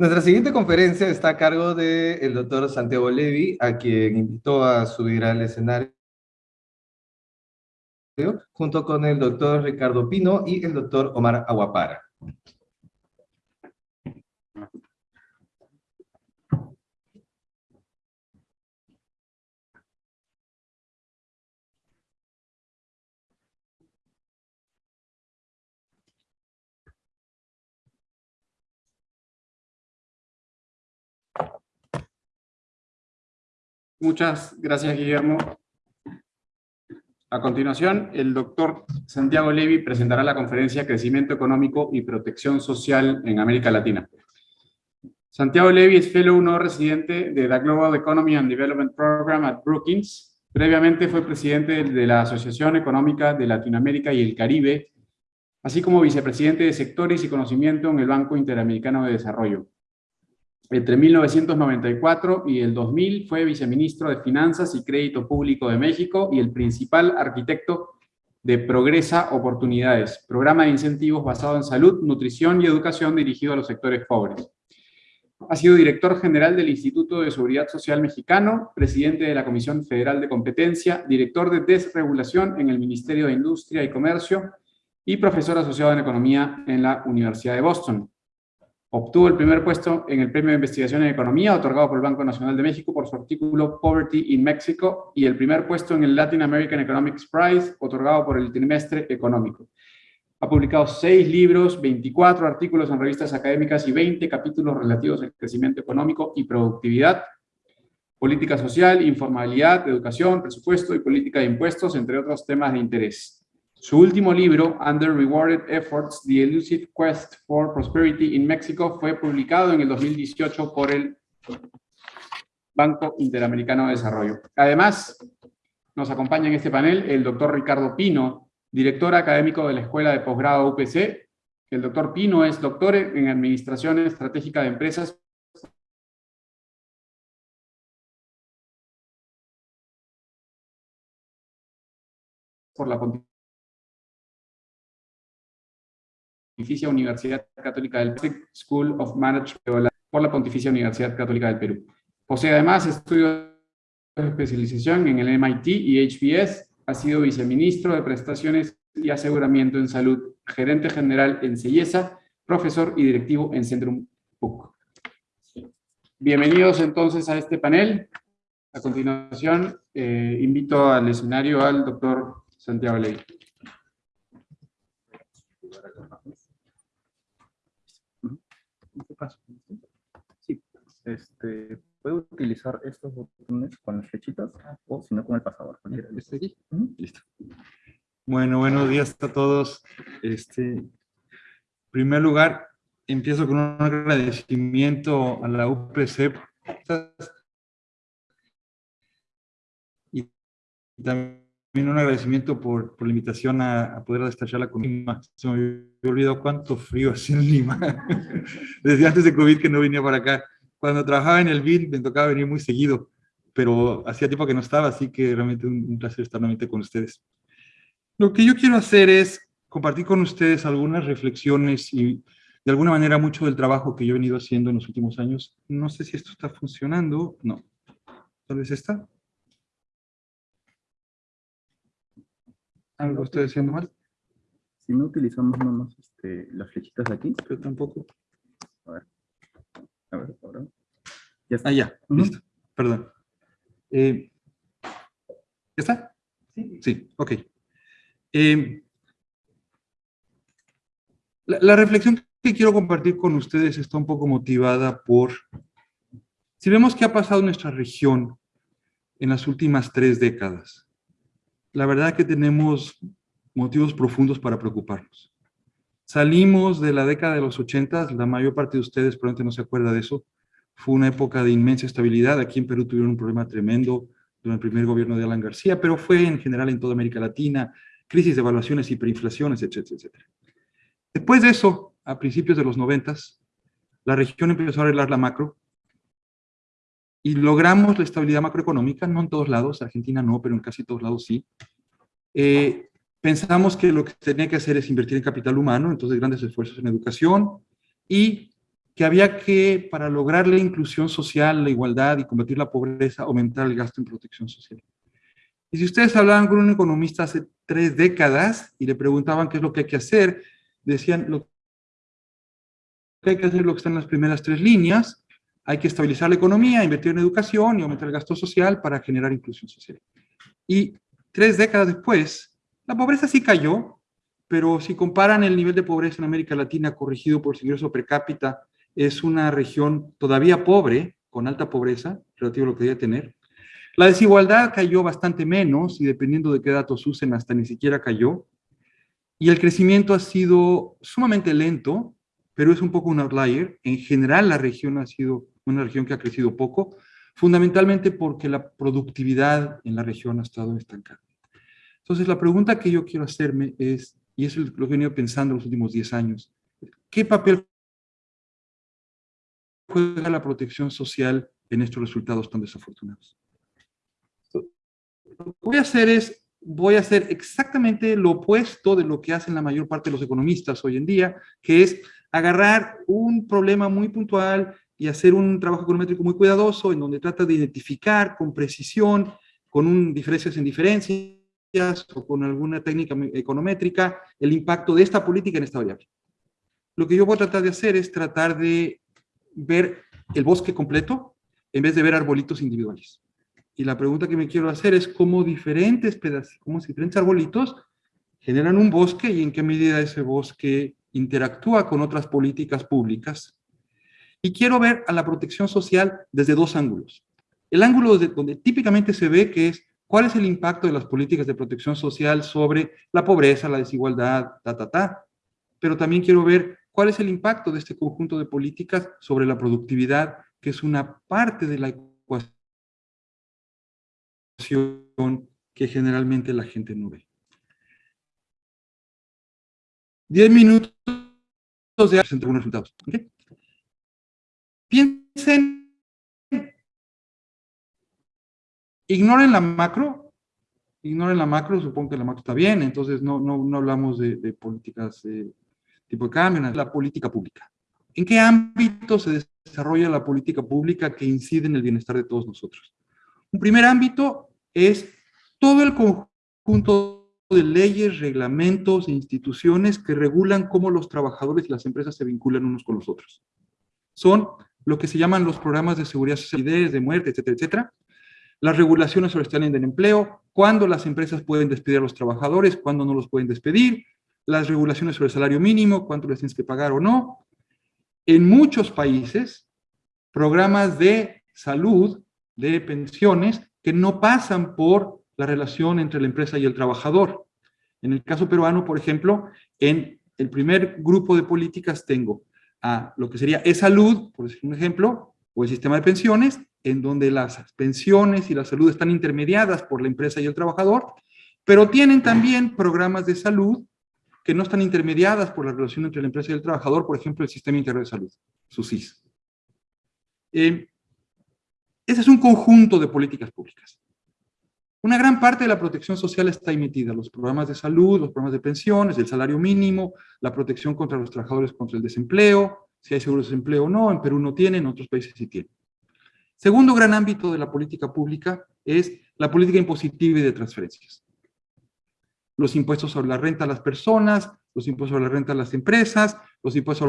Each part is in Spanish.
Nuestra siguiente conferencia está a cargo del doctor Santiago Levi, a quien invitó a subir al escenario junto con el doctor Ricardo Pino y el doctor Omar Aguapara. Muchas gracias, Guillermo. A continuación, el doctor Santiago Levy presentará la conferencia Crecimiento Económico y Protección Social en América Latina. Santiago Levy es Fellow no residente de the Global Economy and Development Program at Brookings. Previamente fue presidente de la Asociación Económica de Latinoamérica y el Caribe, así como vicepresidente de Sectores y Conocimiento en el Banco Interamericano de Desarrollo. Entre 1994 y el 2000 fue viceministro de Finanzas y Crédito Público de México y el principal arquitecto de Progresa Oportunidades, programa de incentivos basado en salud, nutrición y educación dirigido a los sectores pobres. Ha sido director general del Instituto de Seguridad Social Mexicano, presidente de la Comisión Federal de Competencia, director de desregulación en el Ministerio de Industria y Comercio y profesor asociado en Economía en la Universidad de Boston. Obtuvo el primer puesto en el Premio de Investigación en Economía, otorgado por el Banco Nacional de México por su artículo Poverty in Mexico, y el primer puesto en el Latin American Economics Prize, otorgado por el Trimestre Económico. Ha publicado seis libros, 24 artículos en revistas académicas y 20 capítulos relativos al crecimiento económico y productividad, política social, informalidad, educación, presupuesto y política de impuestos, entre otros temas de interés. Su último libro, Under Rewarded Efforts, The Elusive Quest for Prosperity in Mexico, fue publicado en el 2018 por el Banco Interamericano de Desarrollo. Además, nos acompaña en este panel el doctor Ricardo Pino, director académico de la Escuela de Posgrado UPC. El doctor Pino es doctor en Administración Estratégica de Empresas por la Universidad Católica del Perú, School of Management por la Pontificia Universidad Católica del Perú. Posee además estudios de especialización en el MIT y HBS, ha sido viceministro de Prestaciones y Aseguramiento en Salud, gerente general en CEIESA, profesor y directivo en Centrum PUC. Bienvenidos entonces a este panel. A continuación, eh, invito al escenario al doctor Santiago Ley. Sí, este, puedo utilizar estos botones con las flechitas o si no con el pasador. ¿Este aquí? Listo. Bueno, buenos días a todos. Este, en primer lugar, empiezo con un agradecimiento a la UPC y también un agradecimiento por, por la invitación a, poder destachar la comida. Se me había olvidado cuánto frío hace en Lima. Desde antes de COVID que no venía para acá. Cuando trabajaba en el BID me tocaba venir muy seguido, pero hacía tiempo que no estaba, así que realmente un, un placer estar nuevamente con ustedes. Lo que yo quiero hacer es compartir con ustedes algunas reflexiones y de alguna manera mucho del trabajo que yo he venido haciendo en los últimos años. No sé si esto está funcionando. No. Tal vez está. ¿Algo estoy haciendo mal? Si no utilizamos nomás este, las flechitas de aquí. Pero tampoco. A ver. A ver, ahora. Ya está. Ah, ya. Listo. Perdón. Eh, ¿Ya está? Sí. Sí, ok. Eh, la, la reflexión que quiero compartir con ustedes está un poco motivada por... Si vemos qué ha pasado en nuestra región en las últimas tres décadas, la verdad que tenemos motivos profundos para preocuparnos. Salimos de la década de los 80, la mayor parte de ustedes probablemente no se acuerda de eso, fue una época de inmensa estabilidad, aquí en Perú tuvieron un problema tremendo durante el primer gobierno de Alan García, pero fue en general en toda América Latina, crisis de evaluaciones, hiperinflaciones, etcétera, etcétera. Después de eso, a principios de los 90, la región empezó a arreglar la macro, y logramos la estabilidad macroeconómica, no en todos lados, Argentina no, pero en casi todos lados sí. Eh, pensamos que lo que tenía que hacer es invertir en capital humano, entonces grandes esfuerzos en educación, y que había que, para lograr la inclusión social, la igualdad y combatir la pobreza, aumentar el gasto en protección social. Y si ustedes hablaban con un economista hace tres décadas y le preguntaban qué es lo que hay que hacer, decían, lo que hay que hacer lo que está en las primeras tres líneas, hay que estabilizar la economía, invertir en educación y aumentar el gasto social para generar inclusión social. Y tres décadas después, la pobreza sí cayó, pero si comparan el nivel de pobreza en América Latina corregido por su ingreso per cápita, es una región todavía pobre, con alta pobreza, relativo a lo que debe tener. La desigualdad cayó bastante menos, y dependiendo de qué datos usen, hasta ni siquiera cayó. Y el crecimiento ha sido sumamente lento, pero es un poco un outlier. En general, la región ha sido una región que ha crecido poco, fundamentalmente porque la productividad en la región ha estado estancada. Entonces, la pregunta que yo quiero hacerme es, y es lo que he venido pensando en los últimos 10 años, ¿qué papel juega la protección social en estos resultados tan desafortunados? Lo que voy a hacer es, voy a hacer exactamente lo opuesto de lo que hacen la mayor parte de los economistas hoy en día, que es agarrar un problema muy puntual y hacer un trabajo econométrico muy cuidadoso en donde trata de identificar con precisión, con un diferencias en diferencias o con alguna técnica econométrica, el impacto de esta política en esta variable. Lo que yo voy a tratar de hacer es tratar de ver el bosque completo en vez de ver arbolitos individuales. Y la pregunta que me quiero hacer es cómo diferentes pedazos, cómo diferentes arbolitos generan un bosque y en qué medida ese bosque interactúa con otras políticas públicas y quiero ver a la protección social desde dos ángulos. El ángulo donde típicamente se ve que es cuál es el impacto de las políticas de protección social sobre la pobreza, la desigualdad, ta, ta, ta. Pero también quiero ver cuál es el impacto de este conjunto de políticas sobre la productividad, que es una parte de la ecuación que generalmente la gente no ve. Diez minutos de algunos resultados. ¿okay? Piensen, ignoren la macro, ignoren la macro, supongo que la macro está bien, entonces no, no, hablamos de, políticas de tipo de cambio, la política pública. ¿En qué ámbito se desarrolla la política pública que incide en el bienestar de todos nosotros? Un primer ámbito es todo el conjunto de leyes, reglamentos e instituciones que regulan cómo los trabajadores y las empresas se vinculan unos con los otros. Son lo que se llaman los programas de seguridad social, de muerte, etcétera, etcétera. Las regulaciones sobre el del empleo, cuándo las empresas pueden despedir a los trabajadores, cuándo no los pueden despedir, las regulaciones sobre el salario mínimo, cuánto les tienes que pagar o no. En muchos países, programas de salud, de pensiones, que no pasan por la relación entre la empresa y el trabajador. En el caso peruano, por ejemplo, en el primer grupo de políticas tengo a lo que sería e-salud, por decir un ejemplo, o el sistema de pensiones, en donde las pensiones y la salud están intermediadas por la empresa y el trabajador, pero tienen también programas de salud que no están intermediadas por la relación entre la empresa y el trabajador, por ejemplo, el Sistema Integral de Salud, SUSIS. Eh, ese es un conjunto de políticas públicas. Una gran parte de la protección social está ahí metida, los programas de salud, los programas de pensiones, el salario mínimo, la protección contra los trabajadores contra el desempleo, si hay seguro de desempleo o no, en Perú no tienen, en otros países sí tienen. Segundo gran ámbito de la política pública es la política impositiva y de transferencias. Los impuestos sobre la renta a las personas, los impuestos sobre la renta a las empresas, los impuestos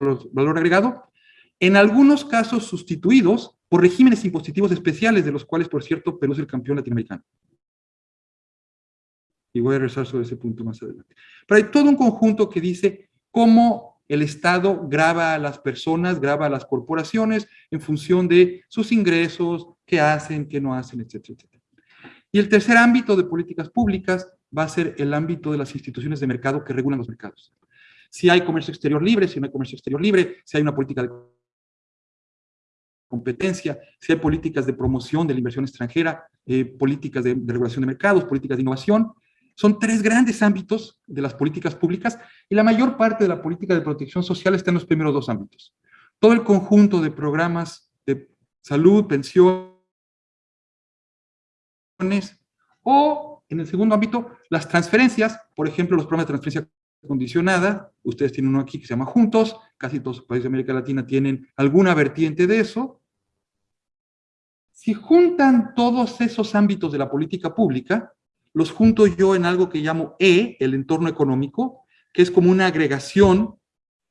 sobre el valor agregado, en algunos casos sustituidos por regímenes impositivos especiales, de los cuales, por cierto, Perú es el campeón latinoamericano. Y voy a regresar sobre ese punto más adelante. Pero hay todo un conjunto que dice cómo el Estado graba a las personas, graba a las corporaciones en función de sus ingresos, qué hacen, qué no hacen, etcétera, etcétera. Y el tercer ámbito de políticas públicas va a ser el ámbito de las instituciones de mercado que regulan los mercados. Si hay comercio exterior libre, si no hay comercio exterior libre, si hay una política de competencia, si hay políticas de promoción de la inversión extranjera, eh, políticas de, regulación de mercados, políticas de innovación. Son tres grandes ámbitos de las políticas públicas y la mayor parte de la política de protección social está en los primeros dos ámbitos. Todo el conjunto de programas de salud, pensiones, o en el segundo ámbito, las transferencias, por ejemplo, los programas de transferencia condicionada, ustedes tienen uno aquí que se llama Juntos, casi todos los países de América Latina tienen alguna vertiente de eso. Si juntan todos esos ámbitos de la política pública, los junto yo en algo que llamo E, el entorno económico, que es como una agregación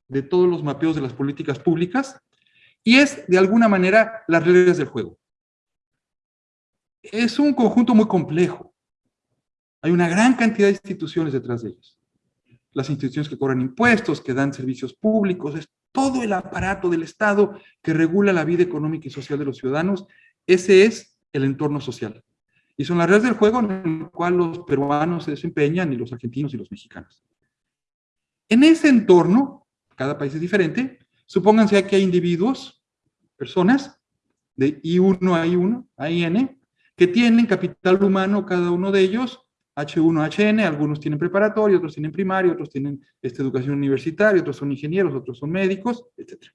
de todos los mapeos de las políticas públicas, y es, de alguna manera, las reglas del juego. Es un conjunto muy complejo. Hay una gran cantidad de instituciones detrás de ellos. Las instituciones que cobran impuestos, que dan servicios públicos, es todo el aparato del Estado que regula la vida económica y social de los ciudadanos. Ese es el entorno social. Y son las reglas del juego en el cual los peruanos se desempeñan, y los argentinos y los mexicanos. En ese entorno, cada país es diferente, supónganse que hay individuos, personas, de I1 a I1, a IN, que tienen capital humano cada uno de ellos, H1, HN, algunos tienen preparatorio, otros tienen primario, otros tienen esta educación universitaria, otros son ingenieros, otros son médicos, etc.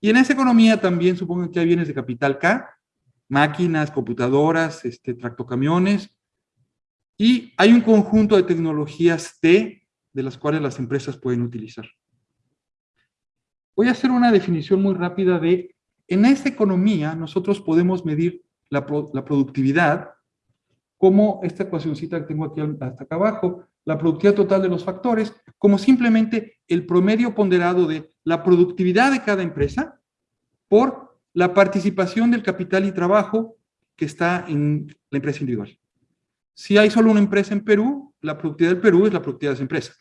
Y en esa economía también supongan que hay bienes de capital K, máquinas, computadoras, este, tractocamiones, y hay un conjunto de tecnologías T de las cuales las empresas pueden utilizar. Voy a hacer una definición muy rápida de, en esta economía nosotros podemos medir la, productividad como esta ecuacióncita que tengo aquí hasta acá abajo, la productividad total de los factores, como simplemente el promedio ponderado de la productividad de cada empresa por la participación del capital y trabajo que está en la empresa individual. Si hay solo una empresa en Perú, la productividad del Perú es la productividad de esa empresa.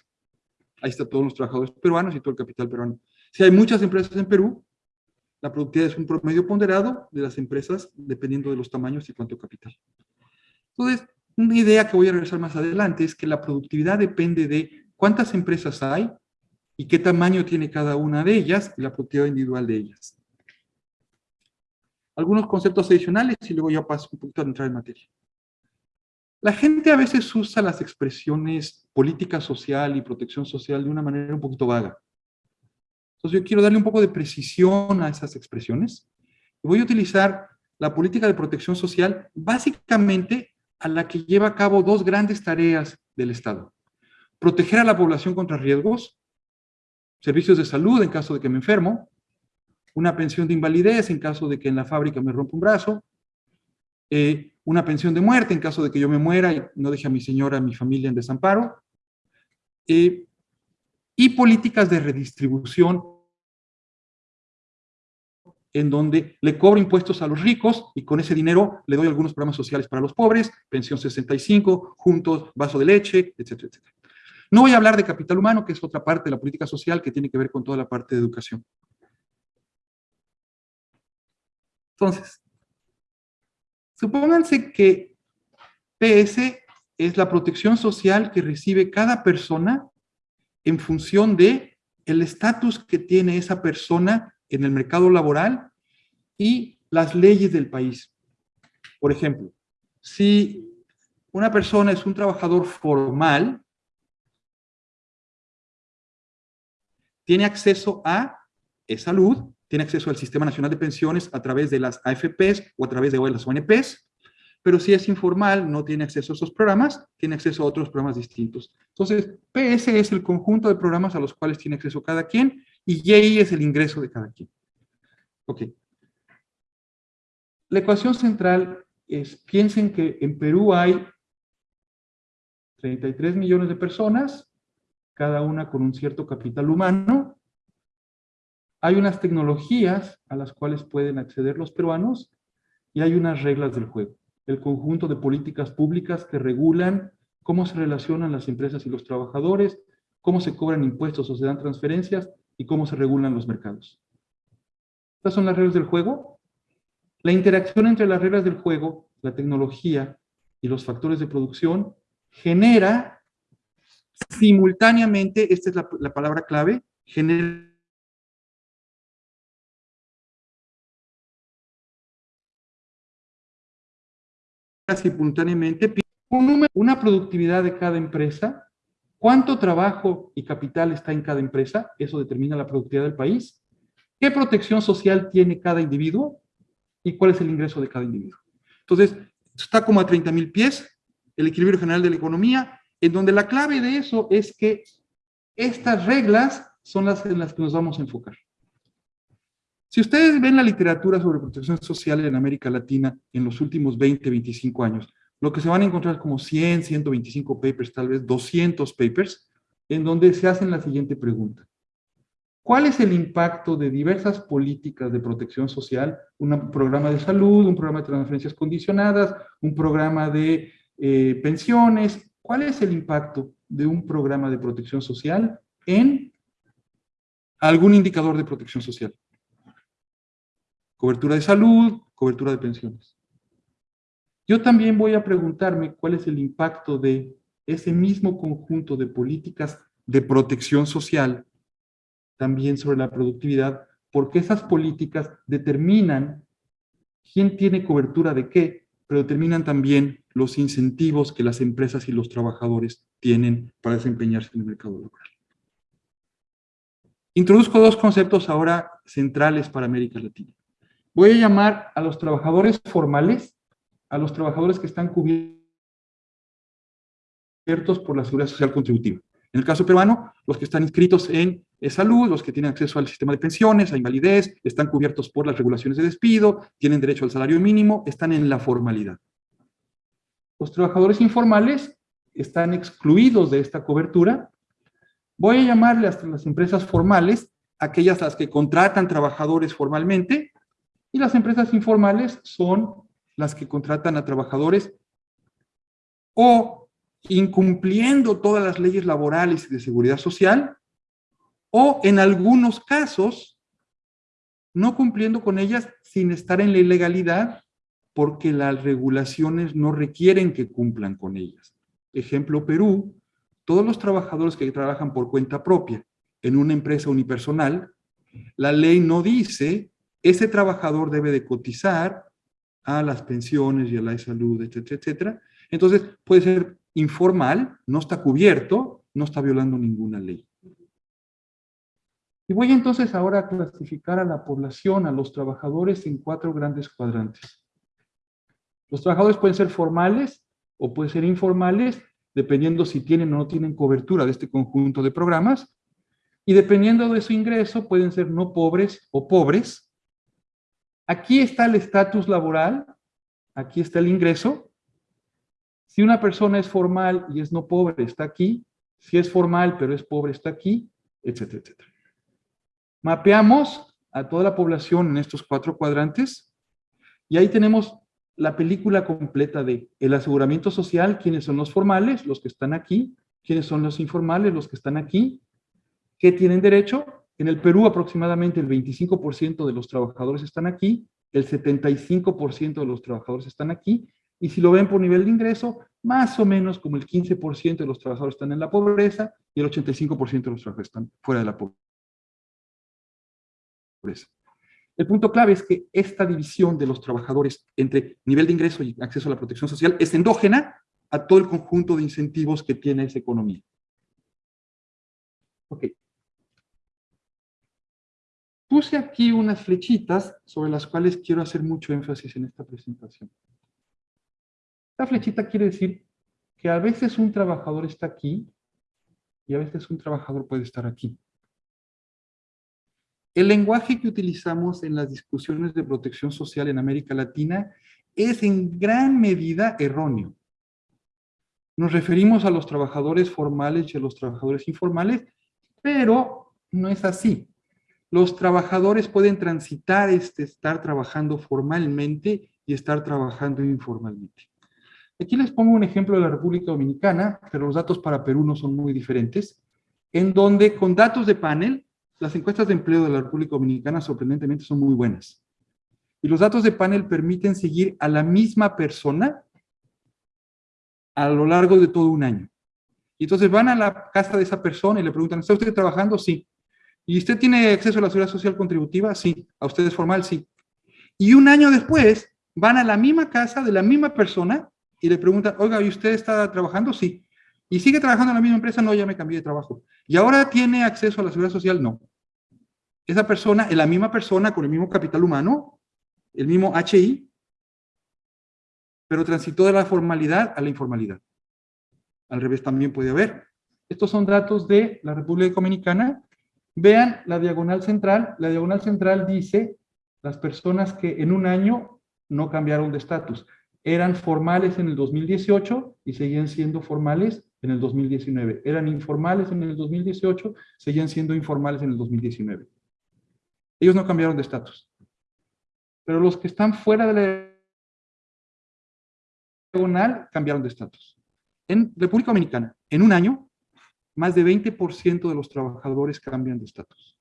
Ahí están todos los trabajadores peruanos y todo el capital peruano. Si hay muchas empresas en Perú, la productividad es un promedio ponderado de las empresas dependiendo de los tamaños y cuánto capital. Entonces, una idea que voy a regresar más adelante es que la productividad depende de cuántas empresas hay y qué tamaño tiene cada una de ellas y la productividad individual de ellas algunos conceptos adicionales y luego ya paso un poquito a entrar en materia. La gente a veces usa las expresiones política social y protección social de una manera un poquito vaga. Entonces yo quiero darle un poco de precisión a esas expresiones. Voy a utilizar la política de protección social básicamente a la que lleva a cabo dos grandes tareas del Estado. Proteger a la población contra riesgos, servicios de salud en caso de que me enfermo, una pensión de invalidez en caso de que en la fábrica me rompa un brazo, eh, una pensión de muerte en caso de que yo me muera y no deje a mi señora, a mi familia en desamparo, eh, y políticas de redistribución en donde le cobro impuestos a los ricos y con ese dinero le doy algunos programas sociales para los pobres, pensión 65, juntos, vaso de leche, etcétera, etcétera. No voy a hablar de capital humano, que es otra parte de la política social que tiene que ver con toda la parte de educación. Entonces, supónganse que PS es la protección social que recibe cada persona en función de el estatus que tiene esa persona en el mercado laboral y las leyes del país. Por ejemplo, si una persona es un trabajador formal, tiene acceso a salud, tiene acceso al Sistema Nacional de Pensiones a través de las AFPs o a través de las ONPs, pero si es informal, no tiene acceso a esos programas, tiene acceso a otros programas distintos. Entonces, PS es el conjunto de programas a los cuales tiene acceso cada quien, y Y es el ingreso de cada quien. Ok. La ecuación central es, piensen que en Perú hay 33 millones de personas, cada una con un cierto capital humano, hay unas tecnologías a las cuales pueden acceder los peruanos y hay unas reglas del juego. El conjunto de políticas públicas que regulan cómo se relacionan las empresas y los trabajadores, cómo se cobran impuestos o se dan transferencias y cómo se regulan los mercados. Estas son las reglas del juego. La interacción entre las reglas del juego, la tecnología y los factores de producción genera simultáneamente, esta es la, la palabra clave, genera simultáneamente una productividad de cada empresa, cuánto trabajo y capital está en cada empresa, eso determina la productividad del país, qué protección social tiene cada individuo y cuál es el ingreso de cada individuo. Entonces, está como a 30 mil pies, el equilibrio general de la economía, en donde la clave de eso es que Estas reglas son las en las que nos vamos a enfocar. Si ustedes ven la literatura sobre protección social en América Latina en los últimos 20, 25 años, lo que se van a encontrar como 100, 125 papers, tal vez 200 papers, en donde se hacen la siguiente pregunta. ¿Cuál es el impacto de diversas políticas de protección social? Un programa de salud, un programa de transferencias condicionadas, un programa de eh, pensiones. ¿Cuál es el impacto de un programa de protección social en algún indicador de protección social? Cobertura de salud, cobertura de pensiones. Yo también voy a preguntarme cuál es el impacto de ese mismo conjunto de políticas de protección social también sobre la productividad, porque esas políticas determinan quién tiene cobertura de qué, pero determinan también los incentivos que las empresas y los trabajadores tienen para desempeñarse en el mercado laboral. Introduzco dos conceptos ahora centrales para América Latina. Voy a llamar a los trabajadores formales, a los trabajadores que están cubiertos por la Seguridad Social Contributiva. En el caso peruano, los que están inscritos en salud, los que tienen acceso al sistema de pensiones, a invalidez, están cubiertos por las regulaciones de despido, tienen derecho al salario mínimo, están en la formalidad. Los trabajadores informales están excluidos de esta cobertura. Voy a llamarle a las empresas formales, aquellas las que contratan trabajadores formalmente, y las empresas informales son las que contratan a trabajadores o incumpliendo todas las leyes laborales y de seguridad social, o en algunos casos, no cumpliendo con ellas sin estar en la ilegalidad, porque las regulaciones no requieren que cumplan con ellas. Ejemplo, Perú, todos los trabajadores que trabajan por cuenta propia en una empresa unipersonal, la ley no dice, ese trabajador debe de cotizar a las pensiones y a la salud, etcétera, etcétera. Entonces, puede ser informal, no está cubierto, no está violando ninguna ley. Y voy entonces ahora a clasificar a la población, a los trabajadores en cuatro grandes cuadrantes. Los trabajadores pueden ser formales o pueden ser informales, dependiendo si tienen o no tienen cobertura de este conjunto de programas, y dependiendo de su ingreso pueden ser no pobres o pobres. Aquí está el estatus laboral, aquí está el ingreso, si una persona es formal y es no pobre, está aquí. Si es formal pero es pobre, está aquí, etcétera, etcétera. Mapeamos a toda la población en estos cuatro cuadrantes y ahí tenemos la película completa de el aseguramiento social, quiénes son los formales, los que están aquí, quiénes son los informales, los que están aquí, qué tienen derecho. En el Perú aproximadamente el 25% de los trabajadores están aquí, el 75% de los trabajadores están aquí, y si lo ven por nivel de ingreso, más o menos como el 15% de los trabajadores están en la pobreza y el 85% de los trabajadores están fuera de la pobreza. El punto clave es que esta división de los trabajadores entre nivel de ingreso y acceso a la protección social es endógena a todo el conjunto de incentivos que tiene esa economía. Ok. Puse aquí unas flechitas sobre las cuales quiero hacer mucho énfasis en esta presentación. La flechita quiere decir que a veces un trabajador está aquí y a veces un trabajador puede estar aquí. El lenguaje que utilizamos en las discusiones de protección social en América Latina es en gran medida erróneo. Nos referimos a los trabajadores formales y a los trabajadores informales, pero no es así. Los trabajadores pueden transitar este estar trabajando formalmente y estar trabajando informalmente. Aquí les pongo un ejemplo de la República Dominicana, pero los datos para Perú no son muy diferentes, en donde con datos de panel, las encuestas de empleo de la República Dominicana sorprendentemente son muy buenas. Y los datos de panel permiten seguir a la misma persona a lo largo de todo un año. Y entonces van a la casa de esa persona y le preguntan, ¿está usted trabajando? Sí. ¿Y usted tiene acceso a la seguridad social contributiva? Sí. ¿A usted es formal? Sí. Y un año después van a la misma casa de la misma persona y le preguntan, oiga, ¿y usted está trabajando? Sí. ¿Y sigue trabajando en la misma empresa? No, ya me cambié de trabajo. ¿Y ahora tiene acceso a la seguridad social? No. Esa persona es la misma persona con el mismo capital humano, el mismo HI, pero transitó de la formalidad a la informalidad. Al revés también puede haber. Estos son datos de la República Dominicana. Vean la diagonal central. La diagonal central dice las personas que en un año no cambiaron de estatus. Eran formales en el 2018 y seguían siendo formales en el 2019. Eran informales en el 2018, seguían siendo informales en el 2019. Ellos no cambiaron de estatus. Pero los que están fuera de la diagonal cambiaron de estatus. En República Dominicana, en un año, más de 20% de los trabajadores cambian de estatus.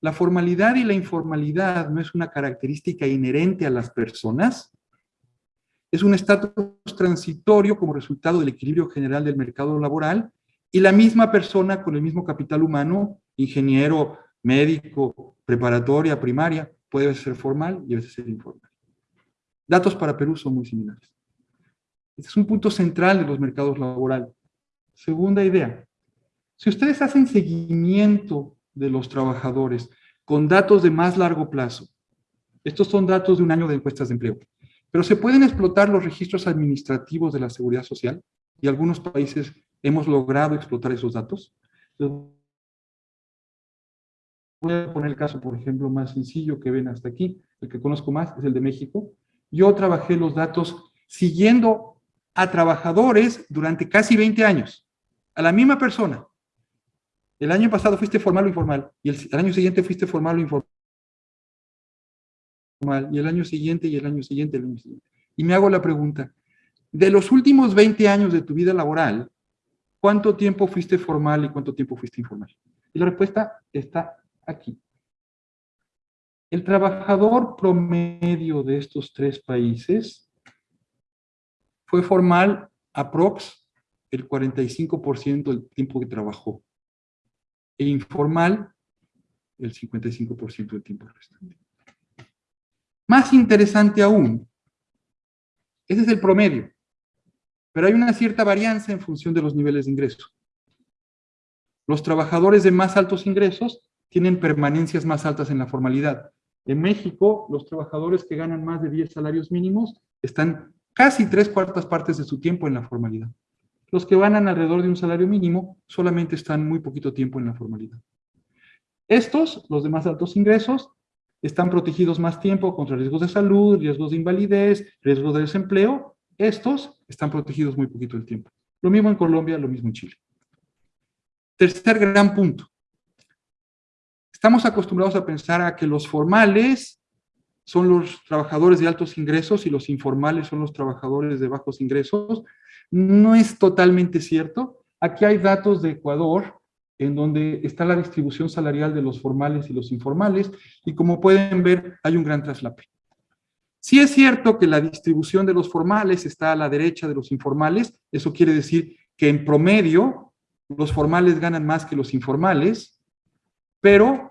La formalidad y la informalidad no es una característica inherente a las personas, es un estatus transitorio como resultado del equilibrio general del mercado laboral y la misma persona con el mismo capital humano, ingeniero, médico, preparatoria, primaria, puede ser formal y a veces ser informal. Datos para Perú son muy similares. Este es un punto central de los mercados laborales. Segunda idea. Si ustedes hacen seguimiento de los trabajadores con datos de más largo plazo, estos son datos de un año de encuestas de empleo, pero se pueden explotar los registros administrativos de la seguridad social y algunos países hemos logrado explotar esos datos. Voy a poner el caso, por ejemplo, más sencillo que ven hasta aquí, el que conozco más es el de México. Yo trabajé los datos siguiendo a trabajadores durante casi 20 años, a la misma persona. El año pasado fuiste formal o informal, y el, año siguiente fuiste formal o informal, y el año siguiente, y el año siguiente. Y me hago la pregunta, de los últimos 20 años de tu vida laboral, ¿cuánto tiempo fuiste formal y cuánto tiempo fuiste informal? Y la respuesta está aquí. El trabajador promedio de estos tres países fue formal aprox el 45% del tiempo que trabajó. E informal el 55% del tiempo restante. Más interesante aún, ese es el promedio, pero hay una cierta varianza en función de los niveles de ingreso. Los trabajadores de más altos ingresos tienen permanencias más altas en la formalidad. En México, los trabajadores que ganan más de 10 salarios mínimos están casi tres cuartas partes de su tiempo en la formalidad. Los que ganan alrededor de un salario mínimo solamente están muy poquito tiempo en la formalidad. Estos, los de más altos ingresos, están protegidos más tiempo contra riesgos de salud, riesgos de invalidez, riesgos de desempleo. Estos están protegidos muy poquito el tiempo. Lo mismo en Colombia, lo mismo en Chile. Tercer gran punto. Estamos acostumbrados a pensar a que los formales son los trabajadores de altos ingresos y los informales son los trabajadores de bajos ingresos. No es totalmente cierto. Aquí hay datos de Ecuador en donde está la distribución salarial de los formales y los informales, y como pueden ver, hay un gran traslape. Sí es cierto que la distribución de los formales está a la derecha de los informales, eso quiere decir que en promedio los formales ganan más que los informales, pero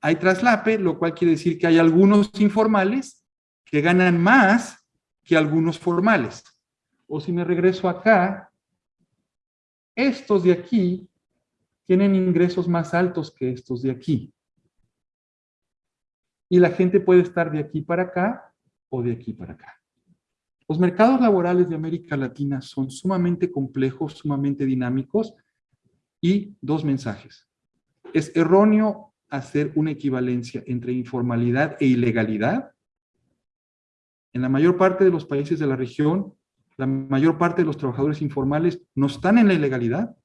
hay traslape, lo cual quiere decir que hay algunos informales que ganan más que algunos formales. O si me regreso acá, estos de aquí tienen ingresos más altos que estos de aquí. Y la gente puede estar de aquí para acá o de aquí para acá. Los mercados laborales de América Latina son sumamente complejos, sumamente dinámicos y dos mensajes. Es erróneo hacer una equivalencia entre informalidad e ilegalidad. En la mayor parte de los países de la región, la mayor parte de los trabajadores informales no están en la ilegalidad.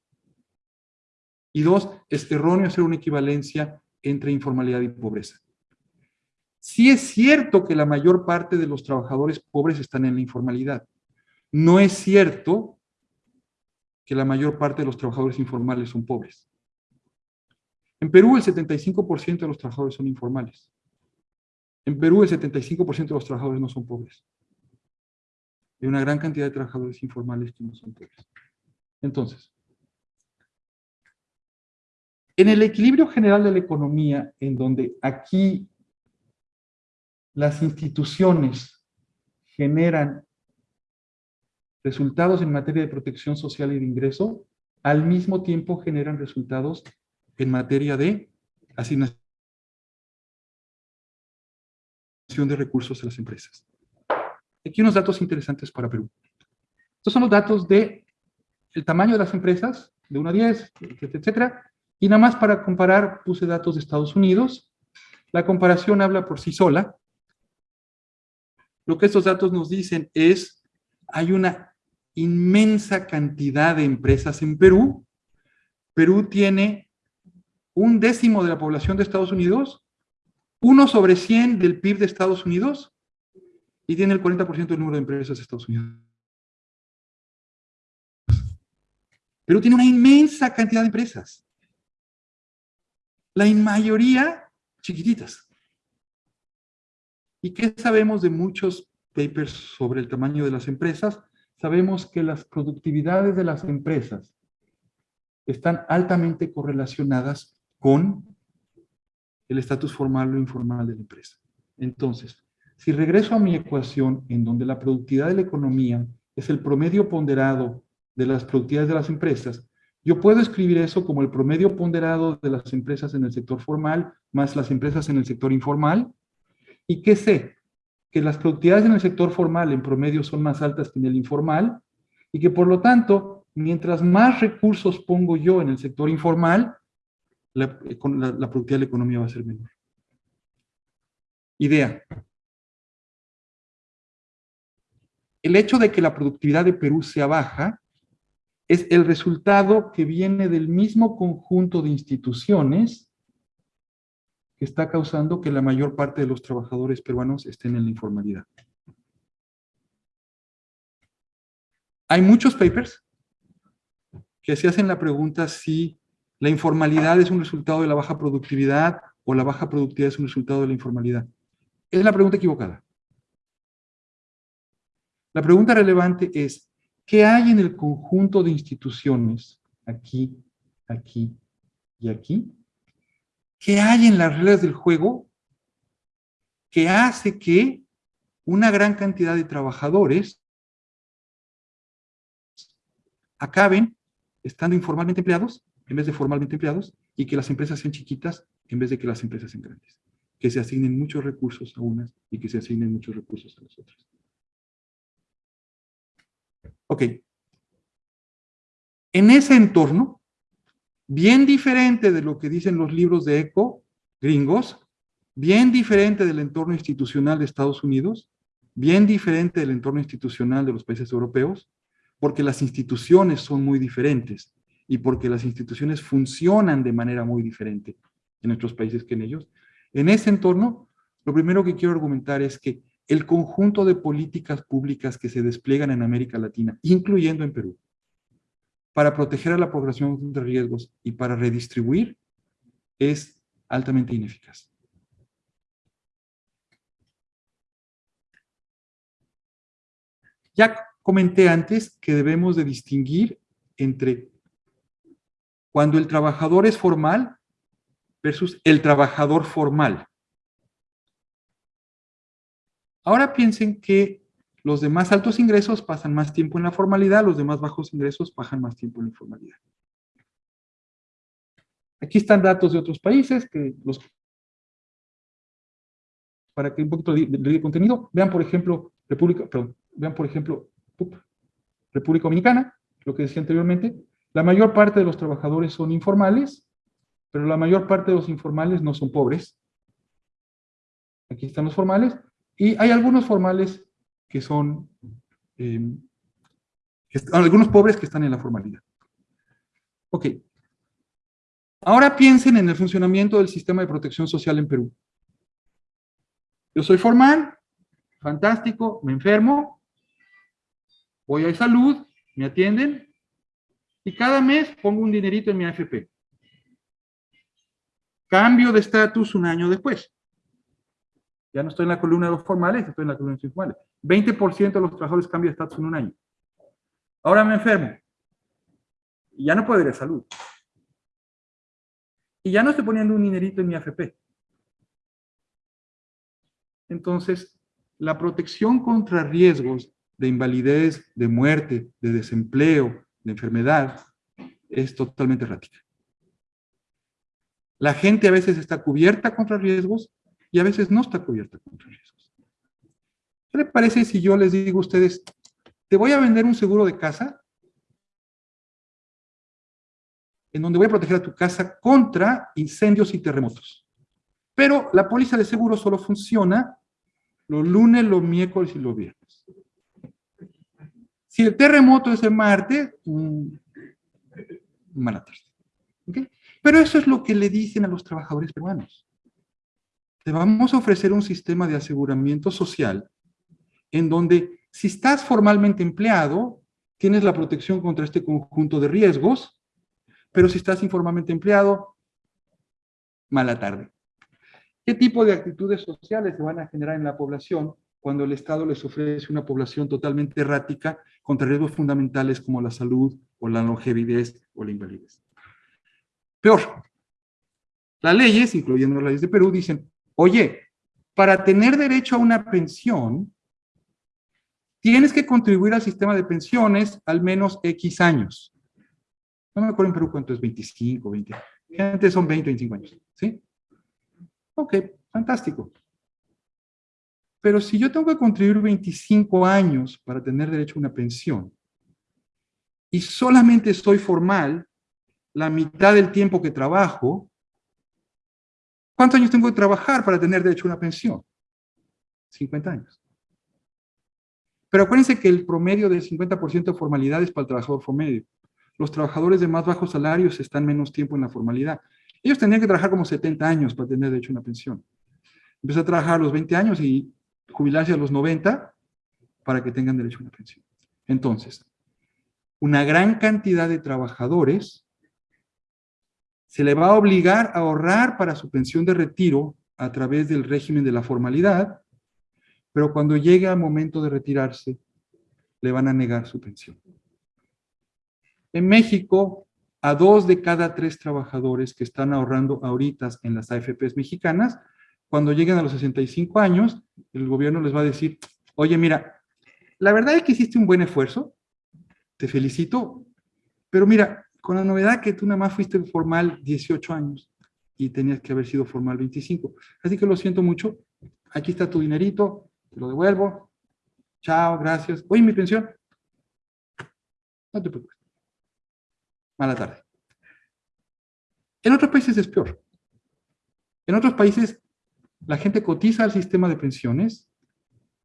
Y dos, es erróneo hacer una equivalencia entre informalidad y pobreza. Sí es cierto que la mayor parte de los trabajadores pobres están en la informalidad. No es cierto que la mayor parte de los trabajadores informales son pobres. En Perú el 75% de los trabajadores son informales. En Perú el 75% de los trabajadores no son pobres. Hay una gran cantidad de trabajadores informales que no son pobres. Entonces, en el equilibrio general de la economía, en donde aquí las instituciones generan resultados en materia de protección social y de ingreso, al mismo tiempo generan resultados en materia de asignación de recursos a las empresas. Aquí unos datos interesantes para Perú. Estos son los datos de el tamaño de las empresas de 1 a 10, etcétera. Y nada más para comparar, puse datos de Estados Unidos. La comparación habla por sí sola. Lo que estos datos nos dicen es, hay una inmensa cantidad de empresas en Perú. Perú tiene un décimo de la población de Estados Unidos, uno sobre 100 del PIB de Estados Unidos, y tiene el 40% del número de empresas de Estados Unidos. Perú tiene una inmensa cantidad de empresas. La mayoría chiquititas. ¿Y qué sabemos de muchos papers sobre el tamaño de las empresas? Sabemos que las productividades de las empresas están altamente correlacionadas con el estatus formal o informal de la empresa. Entonces, si regreso a mi ecuación en donde la productividad de la economía es el promedio ponderado de las productividades de las empresas, yo puedo escribir eso como el promedio ponderado de las empresas en el sector formal más las empresas en el sector informal. ¿Y qué sé? Que las productividades en el sector formal en promedio son más altas que en el informal y que por lo tanto, mientras más recursos pongo yo en el sector informal, la, la productividad de la economía va a ser menor. Idea. El hecho de que la productividad de Perú sea baja es el resultado que viene del mismo conjunto de instituciones que está causando que la mayor parte de los trabajadores peruanos estén en la informalidad. Hay muchos papers que se hacen la pregunta si la informalidad es un resultado de la baja productividad o la baja productividad es un resultado de la informalidad. Es la pregunta equivocada. La pregunta relevante es, ¿qué hay en el conjunto de instituciones, aquí, aquí y aquí? ¿Qué hay en las reglas del juego que hace que una gran cantidad de trabajadores acaben estando informalmente empleados en vez de formalmente empleados y que las empresas sean chiquitas en vez de que las empresas sean grandes. Que se asignen muchos recursos a unas y que se asignen muchos recursos a las otras. Ok. En ese entorno, bien diferente de lo que dicen los libros de ECO gringos, bien diferente del entorno institucional de Estados Unidos, bien diferente del entorno institucional de los países europeos, porque las instituciones son muy diferentes y porque las instituciones funcionan de manera muy diferente en nuestros países que en ellos. En ese entorno, lo primero que quiero argumentar es que el conjunto de políticas públicas que se despliegan en América Latina, incluyendo en Perú, para proteger a la población de riesgos y para redistribuir, es altamente ineficaz. Ya comenté antes que debemos de distinguir entre cuando el trabajador es formal versus el trabajador formal. Ahora piensen que los de más altos ingresos pasan más tiempo en la formalidad, los de más bajos ingresos pasan más tiempo en la informalidad. Aquí están datos de otros países que los para que un poquito de, contenido, vean por ejemplo República, perdón, vean por ejemplo República Dominicana, lo que decía anteriormente, la mayor parte de los trabajadores son informales, pero la mayor parte de los informales no son pobres. Aquí están los formales, y hay algunos formales que son, eh, algunos pobres que están en la formalidad. Ok. Ahora piensen en el funcionamiento del sistema de protección social en Perú. Yo soy formal, fantástico, me enfermo, voy a salud, me atienden, y cada mes pongo un dinerito en mi AFP. Cambio de estatus un año después. Ya no estoy en la columna de los formales, estoy en la columna de los informales. 20% de los trabajadores cambian de estatus en un año. Ahora me enfermo. Ya no puedo ir a salud. Y ya no estoy poniendo un dinerito en mi AFP. Entonces, la protección contra riesgos de invalidez, de muerte, de desempleo, de enfermedad, es totalmente errática. La gente a veces está cubierta contra riesgos y a veces no está cubierta contra riesgos. ¿Qué le parece si yo les digo a ustedes, te voy a vender un seguro de casa en donde voy a proteger a tu casa contra incendios y terremotos. Pero la póliza de seguro solo funciona los lunes, los miércoles y los viernes. Si el terremoto es el martes, mala tarde. Pero eso es lo que le dicen a los trabajadores peruanos. Te vamos a ofrecer un sistema de aseguramiento social en donde si estás formalmente empleado, tienes la protección contra este conjunto de riesgos, pero si estás informalmente empleado, mala tarde. ¿Qué tipo de actitudes sociales se van a generar en la población cuando el Estado les ofrece una población totalmente errática contra riesgos fundamentales como la salud o la longevidad o la invalidez? Peor, las leyes, incluyendo las leyes de Perú, dicen, oye, para tener derecho a una pensión, tienes que contribuir al sistema de pensiones al menos X años. No me acuerdo en Perú cuánto es, 25, 20. Gente son 20, 25 años, ¿sí? Ok, fantástico. Pero si yo tengo que contribuir 25 años para tener derecho a una pensión, y solamente soy formal la mitad del tiempo que trabajo, ¿cuántos años tengo que trabajar para tener derecho a una pensión? 50 años. Pero acuérdense que el promedio del 50% de formalidad es para el trabajador promedio. Los trabajadores de más bajos salarios están menos tiempo en la formalidad. Ellos tendrían que trabajar como 70 años para tener derecho a una pensión. Empezar a trabajar a los 20 años y jubilarse a los 90 para que tengan derecho a una pensión. Entonces, una gran cantidad de trabajadores se le va a obligar a ahorrar para su pensión de retiro a través del régimen de la formalidad, pero cuando llegue al momento de retirarse, le van a negar su pensión. En México, a dos de cada tres trabajadores que están ahorrando ahorita en las AFPs mexicanas, cuando lleguen a los 65 años, el gobierno les va a decir, oye, mira, la verdad es que hiciste un buen esfuerzo, te felicito, pero mira, con la novedad que tú nada más fuiste formal 18 años y tenías que haber sido formal 25. Así que lo siento mucho, aquí está tu dinerito, te lo devuelvo, chao, gracias. Oye, mi pensión, no te preocupes mala tarde. En otros países es peor. En otros países la gente cotiza al sistema de pensiones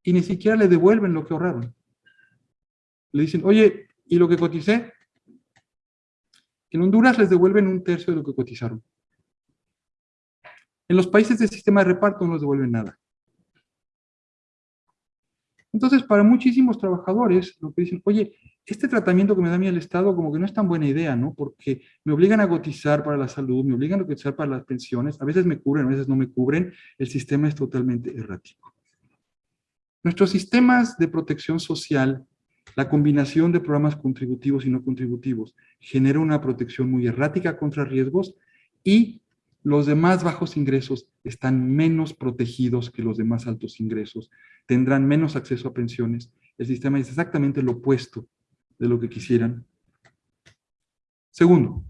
y ni siquiera le devuelven lo que ahorraron. Le dicen, oye, ¿y lo que coticé? En Honduras les devuelven un tercio de lo que cotizaron. En los países del sistema de reparto no les devuelven nada. Entonces, para muchísimos trabajadores, lo que dicen, oye, este tratamiento que me da a mí el Estado como que no es tan buena idea, ¿no? Porque me obligan a cotizar para la salud, me obligan a cotizar para las pensiones, a veces me cubren, a veces no me cubren, el sistema es totalmente errático. Nuestros sistemas de protección social, la combinación de programas contributivos y no contributivos, genera una protección muy errática contra riesgos y los de más bajos ingresos están menos protegidos que los de más altos ingresos, tendrán menos acceso a pensiones. El sistema es exactamente lo opuesto de lo que quisieran. Segundo,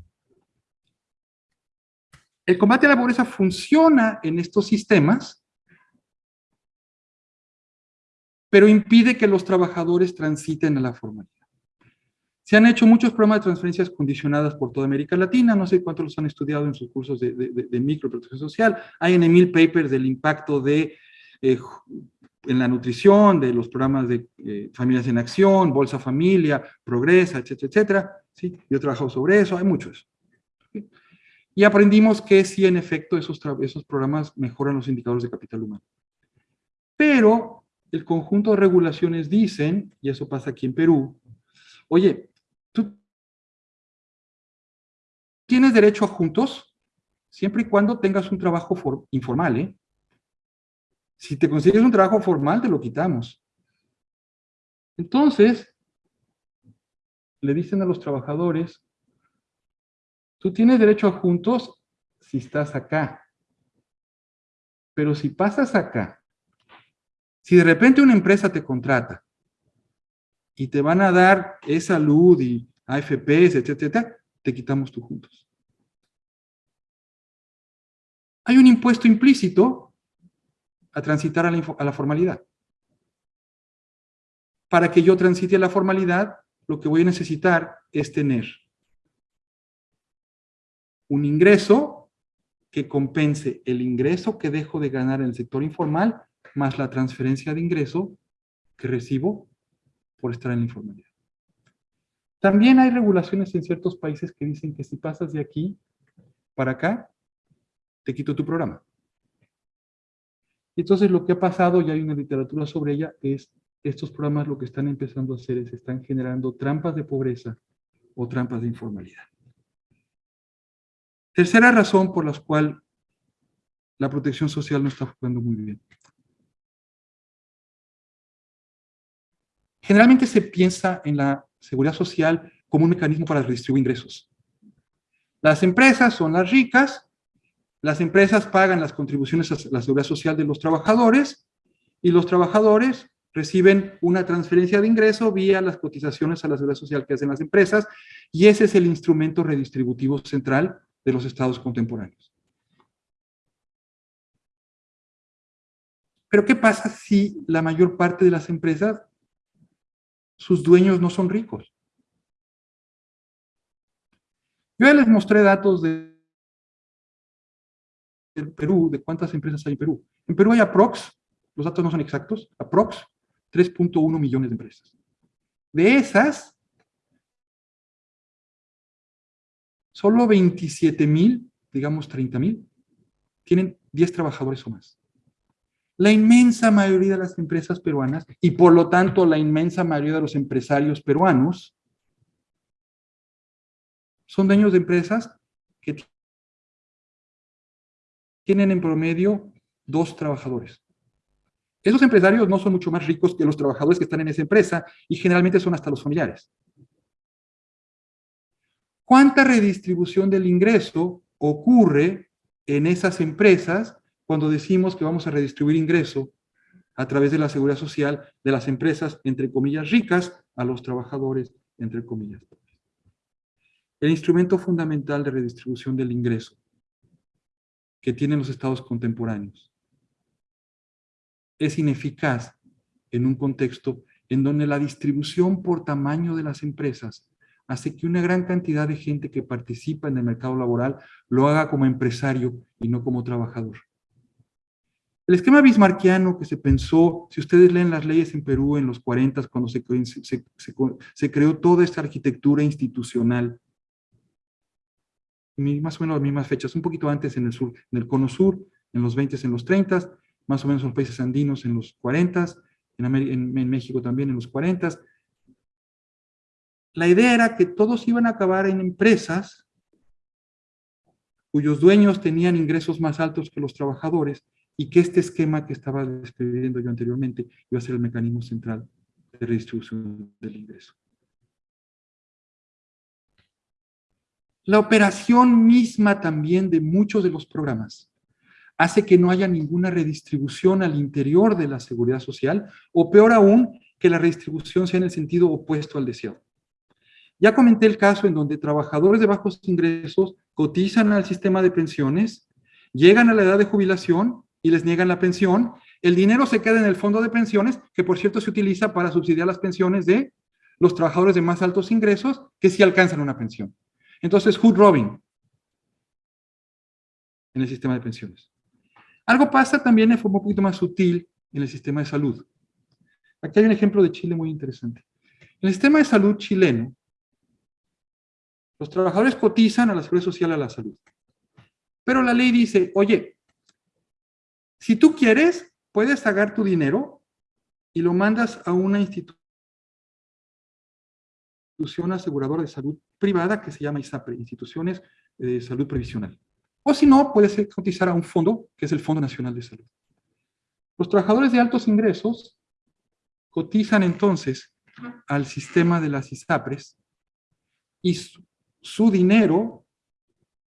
el combate a la pobreza funciona en estos sistemas, pero impide que los trabajadores transiten a la formalidad. Se han hecho muchos programas de transferencias condicionadas por toda América Latina, no sé cuántos los han estudiado en sus cursos de, microprotección social. Hay en Emil papers del impacto de, eh, en la nutrición, de los programas de eh, Familias en Acción, Bolsa Familia, Progresa, etcétera, etcétera. ¿sí? Yo he trabajado sobre eso, hay muchos. Y aprendimos que sí, en efecto, esos, esos programas mejoran los indicadores de capital humano. Pero el conjunto de regulaciones dicen, y eso pasa aquí en Perú, oye, tienes derecho a juntos siempre y cuando tengas un trabajo informal, ¿eh? Si te consigues un trabajo formal, te lo quitamos. Entonces, le dicen a los trabajadores, tú tienes derecho a juntos si estás acá. Pero si pasas acá, si de repente una empresa te contrata y te van a dar e-salud y AFPs, etcétera, te quitamos tú juntos. Hay un impuesto implícito a transitar a la, formalidad. Para que yo transite a la formalidad, lo que voy a necesitar es tener un ingreso que compense el ingreso que dejo de ganar en el sector informal más la transferencia de ingreso que recibo por estar en la informalidad. También hay regulaciones en ciertos países que dicen que si pasas de aquí para acá, te quito tu programa. Entonces lo que ha pasado, y hay una literatura sobre ella, es estos programas lo que están empezando a hacer es están generando trampas de pobreza o trampas de informalidad. Tercera razón por la cual la protección social no está jugando muy bien. Generalmente se piensa en la seguridad social como un mecanismo para redistribuir ingresos. Las empresas son las ricas, las empresas pagan las contribuciones a la seguridad social de los trabajadores y los trabajadores reciben una transferencia de ingreso vía las cotizaciones a la seguridad social que hacen las empresas y ese es el instrumento redistributivo central de los estados contemporáneos. Pero ¿qué pasa si la mayor parte de las empresas, sus dueños no son ricos? Yo ya les mostré datos de Perú, de cuántas empresas hay en Perú. En Perú hay aprox, los datos no son exactos, aprox 3.1 millones de empresas. De esas, solo 27 mil, digamos 30 mil, tienen 10 trabajadores o más. La inmensa mayoría de las empresas peruanas, y por lo tanto la inmensa mayoría de los empresarios peruanos, son dueños de empresas que tienen en promedio dos trabajadores. Esos empresarios no son mucho más ricos que los trabajadores que están en esa empresa y generalmente son hasta los familiares. ¿Cuánta redistribución del ingreso ocurre en esas empresas cuando decimos que vamos a redistribuir ingreso a través de la seguridad social de las empresas, entre comillas, ricas, a los trabajadores, entre comillas, El instrumento fundamental de redistribución del ingreso que tienen los estados contemporáneos es ineficaz en un contexto en donde la distribución por tamaño de las empresas hace que una gran cantidad de gente que participa en el mercado laboral lo haga como empresario y no como trabajador. El esquema bismarquiano que se pensó, si ustedes leen las leyes en Perú en los 40, cuando se, creó toda esta arquitectura institucional, más o menos las mismas fechas, un poquito antes en el sur, en el cono sur, en los 20, en los 30, más o menos en los países andinos en los 40, en, en, México también en los 40. La idea era que todos iban a acabar en empresas cuyos dueños tenían ingresos más altos que los trabajadores y que este esquema que estaba describiendo yo anteriormente iba a ser el mecanismo central de redistribución del ingreso. La operación misma también de muchos de los programas hace que no haya ninguna redistribución al interior de la seguridad social, o peor aún, que la redistribución sea en el sentido opuesto al deseado. Ya comenté el caso en donde trabajadores de bajos ingresos cotizan al sistema de pensiones, llegan a la edad de jubilación y les niegan la pensión, el dinero se queda en el fondo de pensiones, que por cierto se utiliza para subsidiar las pensiones de los trabajadores de más altos ingresos que sí alcanzan una pensión. Entonces, hood robin en el sistema de pensiones. Algo pasa también de forma un poquito más sutil en el sistema de salud. Aquí hay un ejemplo de Chile muy interesante. En el sistema de salud chileno, los trabajadores cotizan a la seguridad social a la salud. Pero la ley dice, oye, si tú quieres, puedes sacar tu dinero y lo mandas a una institución aseguradora de salud privada que se llama ISAPRE, Instituciones de Salud Previsional. O si no, puede cotizar a un fondo, que es el Fondo Nacional de Salud. Los trabajadores de altos ingresos cotizan entonces al sistema de las ISAPRES y su, dinero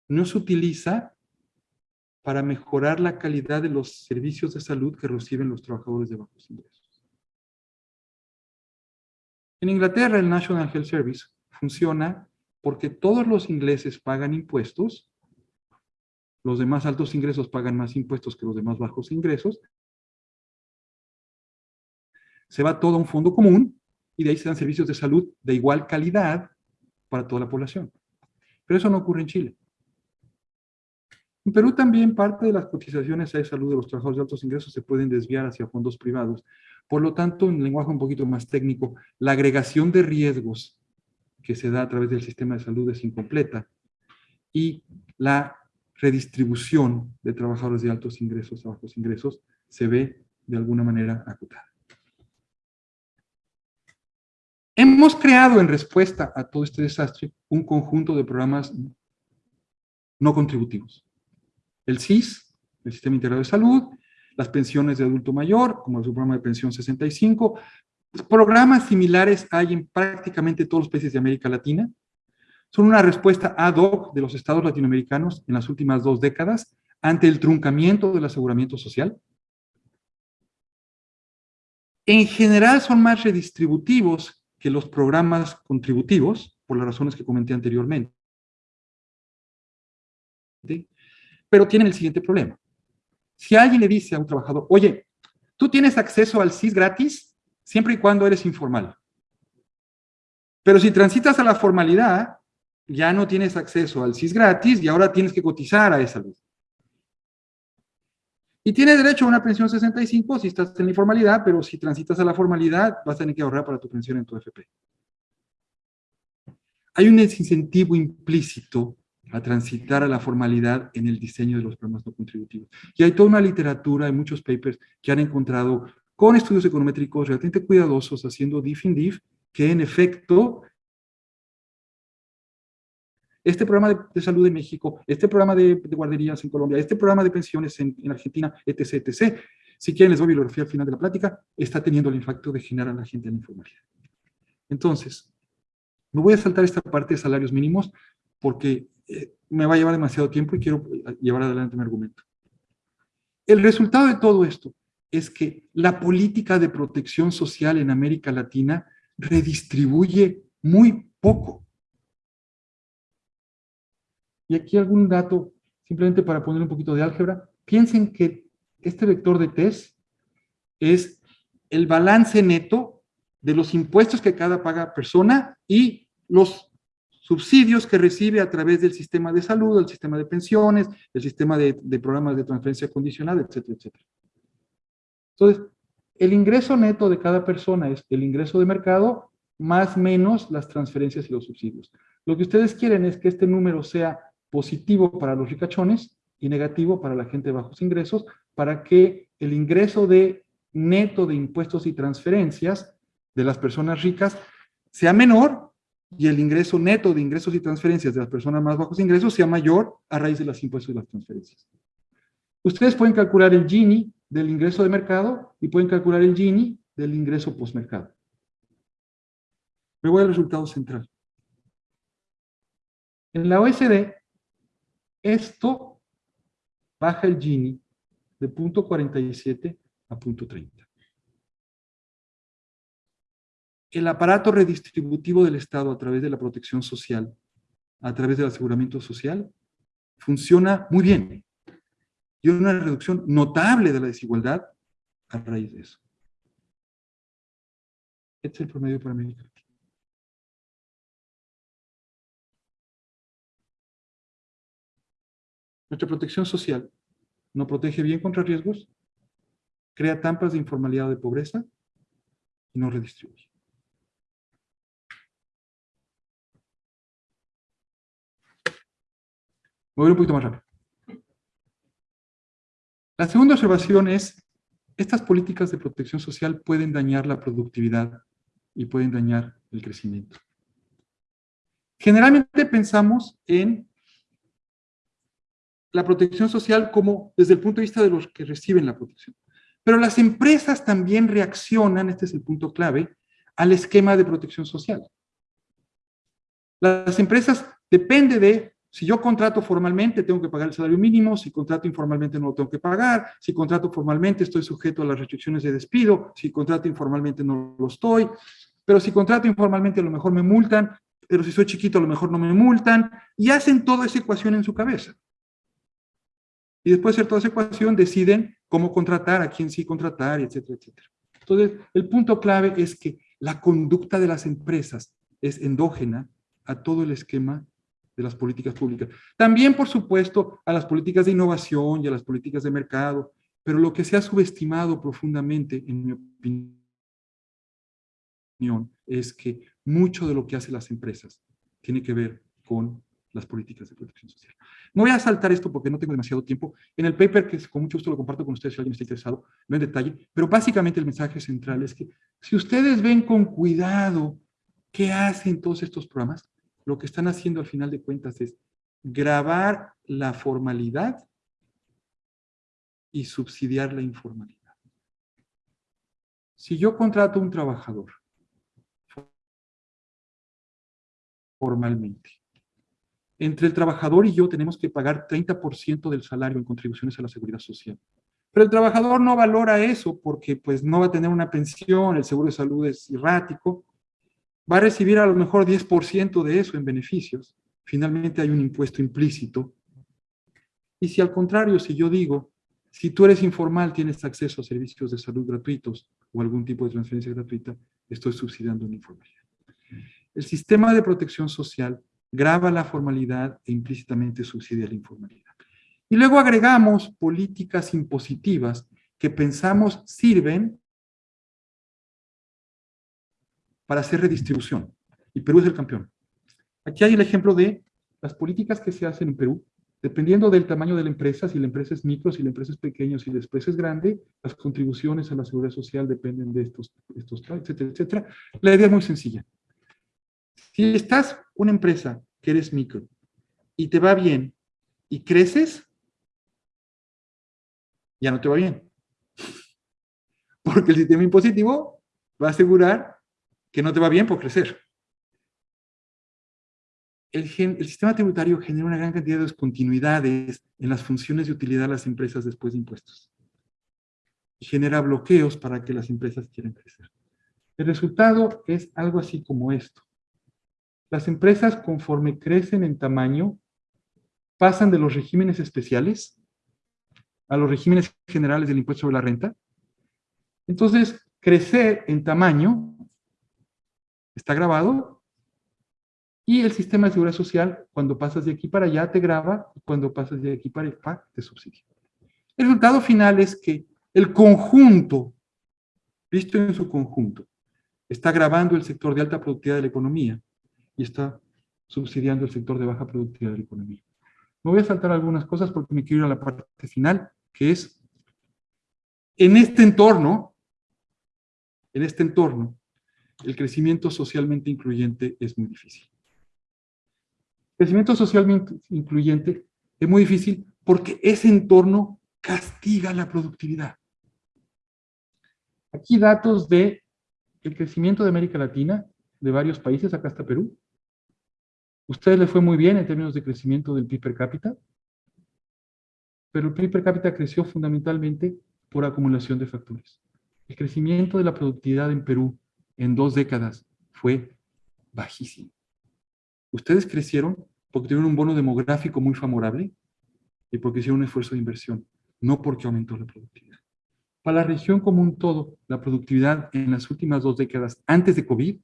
no se utiliza para mejorar la calidad de los servicios de salud que reciben los trabajadores de bajos ingresos. En Inglaterra, el National Health Service funciona porque todos los ingleses pagan impuestos los de más altos ingresos pagan más impuestos que los de más bajos ingresos, se va todo a un fondo común y de ahí se dan servicios de salud de igual calidad para toda la población. Pero eso no ocurre en Chile. En Perú también parte de las cotizaciones a salud de los trabajadores de altos ingresos se pueden desviar hacia fondos privados. Por lo tanto, en lenguaje un poquito más técnico, la agregación de riesgos que se da a través del sistema de salud es incompleta y la redistribución de trabajadores de altos ingresos a bajos ingresos se ve de alguna manera acotada. Hemos creado en respuesta a todo este desastre un conjunto de programas no contributivos. El SIS, el Sistema Integrado de Salud, las pensiones de adulto mayor, como el programa de pensión 65, programas similares hay en prácticamente todos los países de América Latina, son una respuesta ad hoc de los estados latinoamericanos en las últimas dos décadas ante el truncamiento del aseguramiento social. En general son más redistributivos que los programas contributivos, por las razones que comenté anteriormente. Pero tienen el siguiente problema. Si alguien le dice a un trabajador, oye, tú tienes acceso al CIS gratis siempre y cuando eres informal. Pero si transitas a la formalidad, ya no tienes acceso al CIS gratis y ahora tienes que cotizar a esa luz. Y tienes derecho a una pensión 65 si estás en la informalidad, pero si transitas a la formalidad, vas a tener que ahorrar para tu pensión en tu FP. Hay un desincentivo implícito a transitar a la formalidad en el diseño de los programas no contributivos. Y hay toda una literatura, hay muchos papers que han encontrado con estudios econométricos realmente cuidadosos, haciendo diff in diff, que en efecto este programa de, salud en México, este programa de, guarderías en Colombia, este programa de pensiones en, Argentina, etc., etc. Si quieren les doy bibliografía al final de la plática, está teniendo el impacto de generar a la gente en la informalidad. Entonces, me voy a saltar esta parte de salarios mínimos porque me va a llevar demasiado tiempo y quiero eh, llevar adelante mi argumento. El resultado de todo esto es que la política de protección social en América Latina redistribuye muy poco. Y aquí algún dato, simplemente para poner un poquito de álgebra. Piensen que este vector de test es el balance neto de los impuestos que cada paga persona y los subsidios que recibe a través del sistema de salud, el sistema de pensiones, el sistema de, de programas de transferencia condicional, etcétera, etcétera. Entonces, el ingreso neto de cada persona es el ingreso de mercado más menos las transferencias y los subsidios. Lo que ustedes quieren es que este número sea positivo para los ricachones y negativo para la gente de bajos ingresos, para que el ingreso de neto de impuestos y transferencias de las personas ricas sea menor y el ingreso neto de ingresos y transferencias de las personas más bajos ingresos sea mayor a raíz de los impuestos y las transferencias. Ustedes pueden calcular el Gini del ingreso de mercado y pueden calcular el Gini del ingreso postmercado. Me voy al resultado central. En la OSD, esto baja el Gini de 0.47 a 0.30. El aparato redistributivo del Estado a través de la protección social, a través del aseguramiento social, funciona muy bien. Y una reducción notable de la desigualdad a raíz de eso. Este es el promedio para América Nuestra protección social no protege bien contra riesgos, crea tampas de informalidad o de pobreza y no redistribuye. Voy a ir un poquito más rápido. La segunda observación es, estas políticas de protección social pueden dañar la productividad y pueden dañar el crecimiento. Generalmente pensamos en la protección social como desde el punto de vista de los que reciben la protección. Pero las empresas también reaccionan, este es el punto clave, al esquema de protección social. Las empresas, depende de, si yo contrato formalmente, tengo que pagar el salario mínimo, si contrato informalmente no lo tengo que pagar, si contrato formalmente estoy sujeto a las restricciones de despido, si contrato informalmente no lo estoy, pero si contrato informalmente a lo mejor me multan, pero si soy chiquito a lo mejor no me multan, y hacen toda esa ecuación en su cabeza. Y después de hacer toda esa ecuación, deciden cómo contratar, a quién sí contratar, etcétera, etcétera. Entonces, el punto clave es que la conducta de las empresas es endógena a todo el esquema de las políticas públicas. También, por supuesto, a las políticas de innovación y a las políticas de mercado, pero lo que se ha subestimado profundamente, en mi opinión, es que mucho de lo que hacen las empresas tiene que ver con las políticas de protección social. No voy a saltar esto porque no tengo demasiado tiempo. En el paper, que con mucho gusto lo comparto con ustedes si alguien está interesado, no en detalle, pero básicamente el mensaje central es que si ustedes ven con cuidado qué hacen todos estos programas, lo que están haciendo al final de cuentas es grabar la formalidad y subsidiar la informalidad. Si yo contrato a un trabajador formalmente, entre el trabajador y yo tenemos que pagar 30% del salario en contribuciones a la seguridad social. Pero el trabajador no valora eso porque pues no va a tener una pensión, el seguro de salud es errático, va a recibir a lo mejor 10% de eso en beneficios. Finalmente hay un impuesto implícito. Y si al contrario, si yo digo, si tú eres informal, tienes acceso a servicios de salud gratuitos o algún tipo de transferencia gratuita, estoy subsidiando una informalidad. El sistema de protección social graba la formalidad e implícitamente subsidia la informalidad. Y luego agregamos políticas impositivas que pensamos sirven para hacer redistribución. Y Perú es el campeón. Aquí hay el ejemplo de las políticas que se hacen en Perú, dependiendo del tamaño de la empresa, si la empresa es micro, si la empresa es pequeña, si la empresa es grande, las contribuciones a la seguridad social dependen de estos, estos etcétera, etcétera. La idea es muy sencilla. Si estás una empresa que eres micro y te va bien y creces, ya no te va bien. Porque el sistema impositivo va a asegurar que no te va bien por crecer. El, el, sistema tributario genera una gran cantidad de descontinuidades en las funciones de utilidad de las empresas después de impuestos. Y genera bloqueos para que las empresas quieran crecer. El resultado es algo así como esto. Las empresas, conforme crecen en tamaño, pasan de los regímenes especiales a los regímenes generales del impuesto sobre la renta. Entonces, crecer en tamaño está grabado, y el sistema de seguridad social, cuando pasas de aquí para allá, te graba, y cuando pasas de aquí para allá, te subsidia. El resultado final es que el conjunto, visto en su conjunto, está grabando el sector de alta productividad de la economía y está subsidiando el sector de baja productividad de la economía. Me voy a saltar algunas cosas porque me quiero ir a la parte final, que es, en este entorno, en este entorno, el crecimiento socialmente incluyente es muy difícil. Crecimiento socialmente incluyente es muy difícil porque ese entorno castiga la productividad. Aquí datos de el crecimiento de América Latina, de varios países, acá está Perú. Ustedes le fue muy bien en términos de crecimiento del PIB per cápita, pero el PIB per cápita creció fundamentalmente por acumulación de factores. El crecimiento de la productividad en Perú en dos décadas fue bajísimo. Ustedes crecieron porque tuvieron un bono demográfico muy favorable y porque hicieron un esfuerzo de inversión, no porque aumentó la productividad. Para la región como un todo, la productividad en las últimas dos décadas, antes de COVID,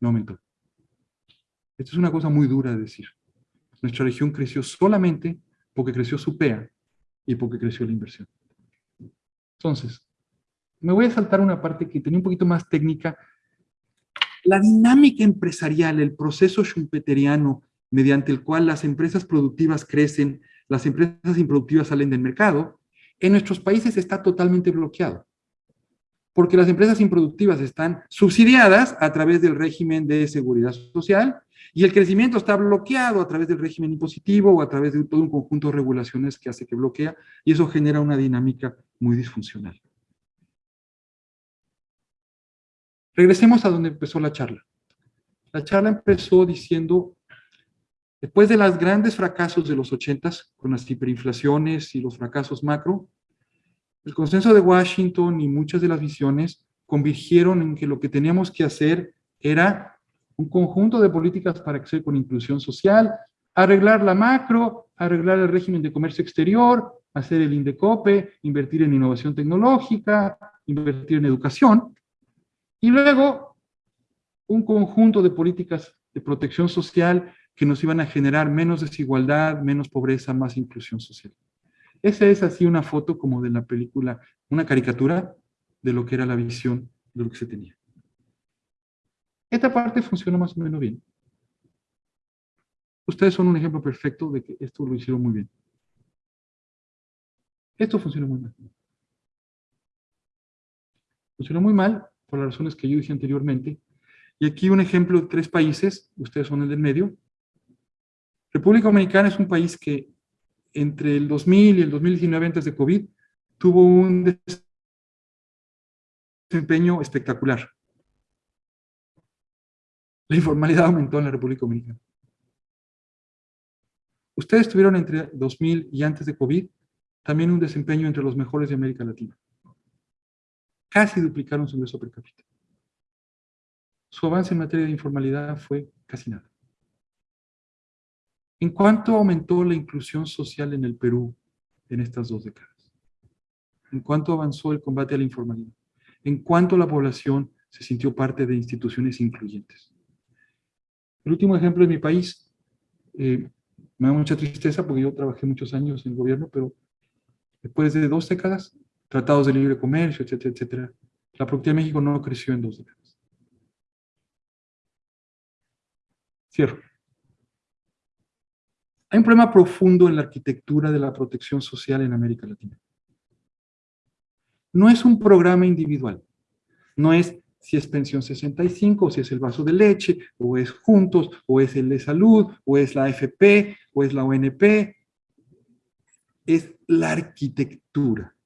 no aumentó. Esto es una cosa muy dura de decir. Nuestra región creció solamente porque creció su PEA y porque creció la inversión. Entonces, me voy a saltar una parte que tenía un poquito más técnica. La dinámica empresarial, el proceso schumpeteriano, mediante el cual las empresas productivas crecen, las empresas improductivas salen del mercado, en nuestros países está totalmente bloqueado. Porque las empresas improductivas están subsidiadas a través del régimen de seguridad social y el crecimiento está bloqueado a través del régimen impositivo o a través de todo un conjunto de regulaciones que hace que bloquea y eso genera una dinámica muy disfuncional. Regresemos a donde empezó la charla. La charla empezó diciendo, después de los grandes fracasos de los ochentas, con las hiperinflaciones y los fracasos macro, el consenso de Washington y muchas de las visiones convirgieron en que lo que teníamos que hacer era un conjunto de políticas para crecer con inclusión social, arreglar la macro, arreglar el régimen de comercio exterior, hacer el INDECOPE, invertir en innovación tecnológica, invertir en educación, y luego, un conjunto de políticas de protección social que nos iban a generar menos desigualdad, menos pobreza, más inclusión social. Esa es así una foto como de la película, una caricatura de lo que era la visión de lo que se tenía. Esta parte funciona más o menos bien. Ustedes son un ejemplo perfecto de que esto lo hicieron muy bien. Esto funciona muy mal. Funciona muy mal por las razones que yo dije anteriormente. Y aquí un ejemplo de tres países, ustedes son el del medio. República Dominicana es un país que entre el 2000 y el 2019 antes de COVID tuvo un desempeño espectacular. La informalidad aumentó en la República Dominicana. Ustedes tuvieron entre 2000 y antes de COVID también un desempeño entre los mejores de América Latina. Casi duplicaron su ingreso per cápita. Su avance en materia de informalidad fue casi nada. ¿En cuánto aumentó la inclusión social en el Perú en estas dos décadas? ¿En cuánto avanzó el combate a la informalidad? ¿En cuánto la población se sintió parte de instituciones incluyentes? El último ejemplo de mi país, eh, me da mucha tristeza porque yo trabajé muchos años en el gobierno, pero después de dos décadas, tratados de libre comercio, etcétera, etcétera, la productividad de México no creció en dos décadas. Cierro. Hay un problema profundo en la arquitectura de la protección social en América Latina. No es un programa individual. No es si es pensión 65, o si es el vaso de leche, o es juntos, o es el de salud, o es la AFP, o es la ONP. Es la arquitectura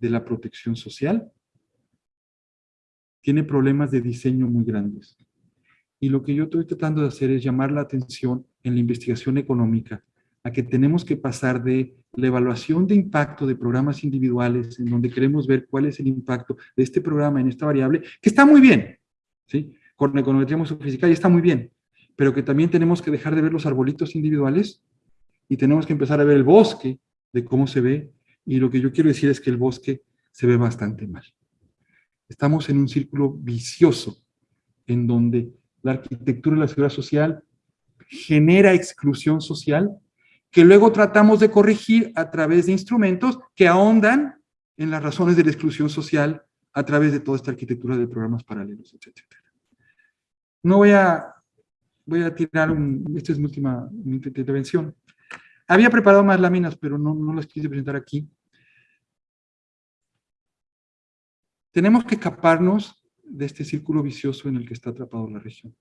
de la protección social. Tiene problemas de diseño muy grandes. Y lo que yo estoy tratando de hacer es llamar la atención en la investigación económica a que tenemos que pasar de la evaluación de impacto de programas individuales, en donde queremos ver cuál es el impacto de este programa en esta variable, que está muy bien, ¿sí? Con la econometría sofisticada y está muy bien, pero que también tenemos que dejar de ver los arbolitos individuales y tenemos que empezar a ver el bosque de cómo se ve, y lo que yo quiero decir es que el bosque se ve bastante mal. Estamos en un círculo vicioso, en donde la arquitectura de la seguridad social genera exclusión social que luego tratamos de corregir a través de instrumentos que ahondan en las razones de la exclusión social a través de toda esta arquitectura de programas paralelos, etc. No voy a, voy a tirar un, esta es mi última intervención. Había preparado más láminas, pero no, no las quise presentar aquí. Tenemos que escaparnos de este círculo vicioso en el que está atrapado la región.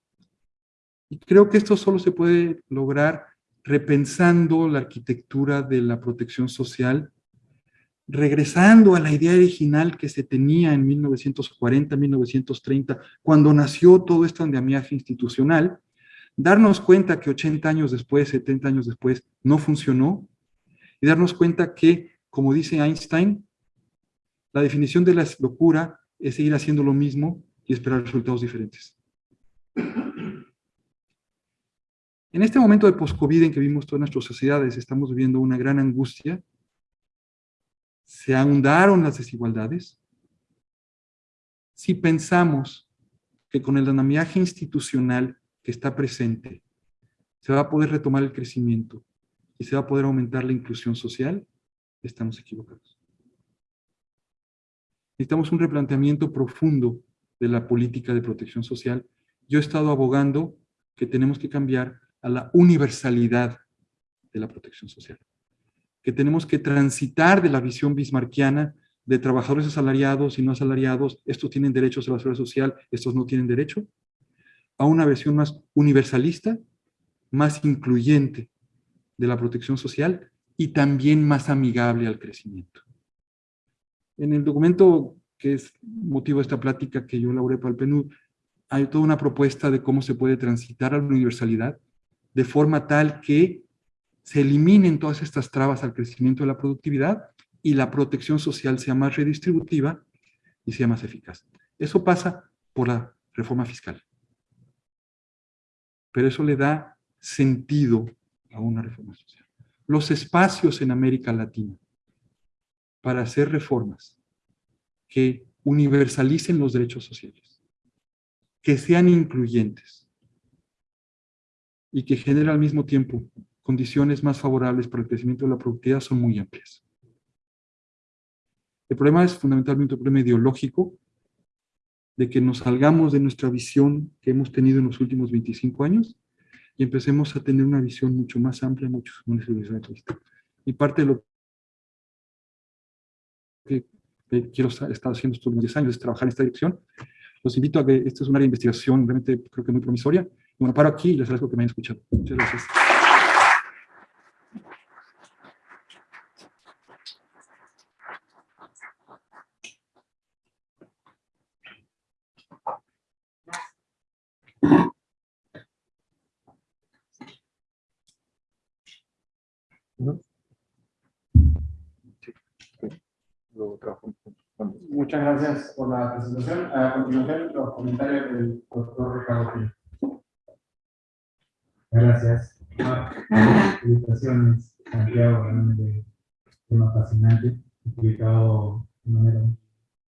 Y creo que esto solo se puede lograr repensando la arquitectura de la protección social, regresando a la idea original que se tenía en 1940, 1930, cuando nació todo este andamiaje institucional, darnos cuenta que 80 años después, 70 años después, no funcionó, y darnos cuenta que, como dice Einstein, la definición de la locura es seguir haciendo lo mismo y esperar resultados diferentes. En este momento de post-COVID en que vimos todas nuestras sociedades, estamos viviendo una gran angustia. Se ahondaron las desigualdades. Si pensamos que con el andamiaje institucional que está presente, se va a poder retomar el crecimiento y se va a poder aumentar la inclusión social, estamos equivocados. Necesitamos un replanteamiento profundo de la política de protección social. Yo he estado abogando que tenemos que cambiar a la universalidad de la protección social. Que tenemos que transitar de la visión bismarquiana de trabajadores asalariados y no asalariados, estos tienen derechos a la seguridad social, estos no tienen derecho, a una versión más universalista, más incluyente de la protección social y también más amigable al crecimiento. En el documento que es motivo de esta plática que yo elaboré para el PNUD, hay toda una propuesta de cómo se puede transitar a la universalidad de forma tal que se eliminen todas estas trabas al crecimiento de la productividad y la protección social sea más redistributiva y sea más eficaz. Eso pasa por la reforma fiscal. Pero eso le da sentido a una reforma social. Los espacios en América Latina para hacer reformas que universalicen los derechos sociales, que sean incluyentes, y que genera al mismo tiempo condiciones más favorables para el crecimiento de la productividad son muy amplias. El problema es fundamentalmente un problema ideológico de que nos salgamos de nuestra visión que hemos tenido en los últimos 25 años y empecemos a tener una visión mucho más amplia, mucho más Y parte de lo que quiero estar haciendo estos 10 años es trabajar en esta dirección. Los invito a que esta es un área de investigación realmente creo que muy promisoria. Bueno, paro aquí y les agradezco que me hayan escuchado. Muchas gracias. Muchas gracias por la presentación. A continuación, los comentarios del doctor Ricardo Gil. Gracias. Felicitaciones, Santiago, realmente tema fascinante, explicado de manera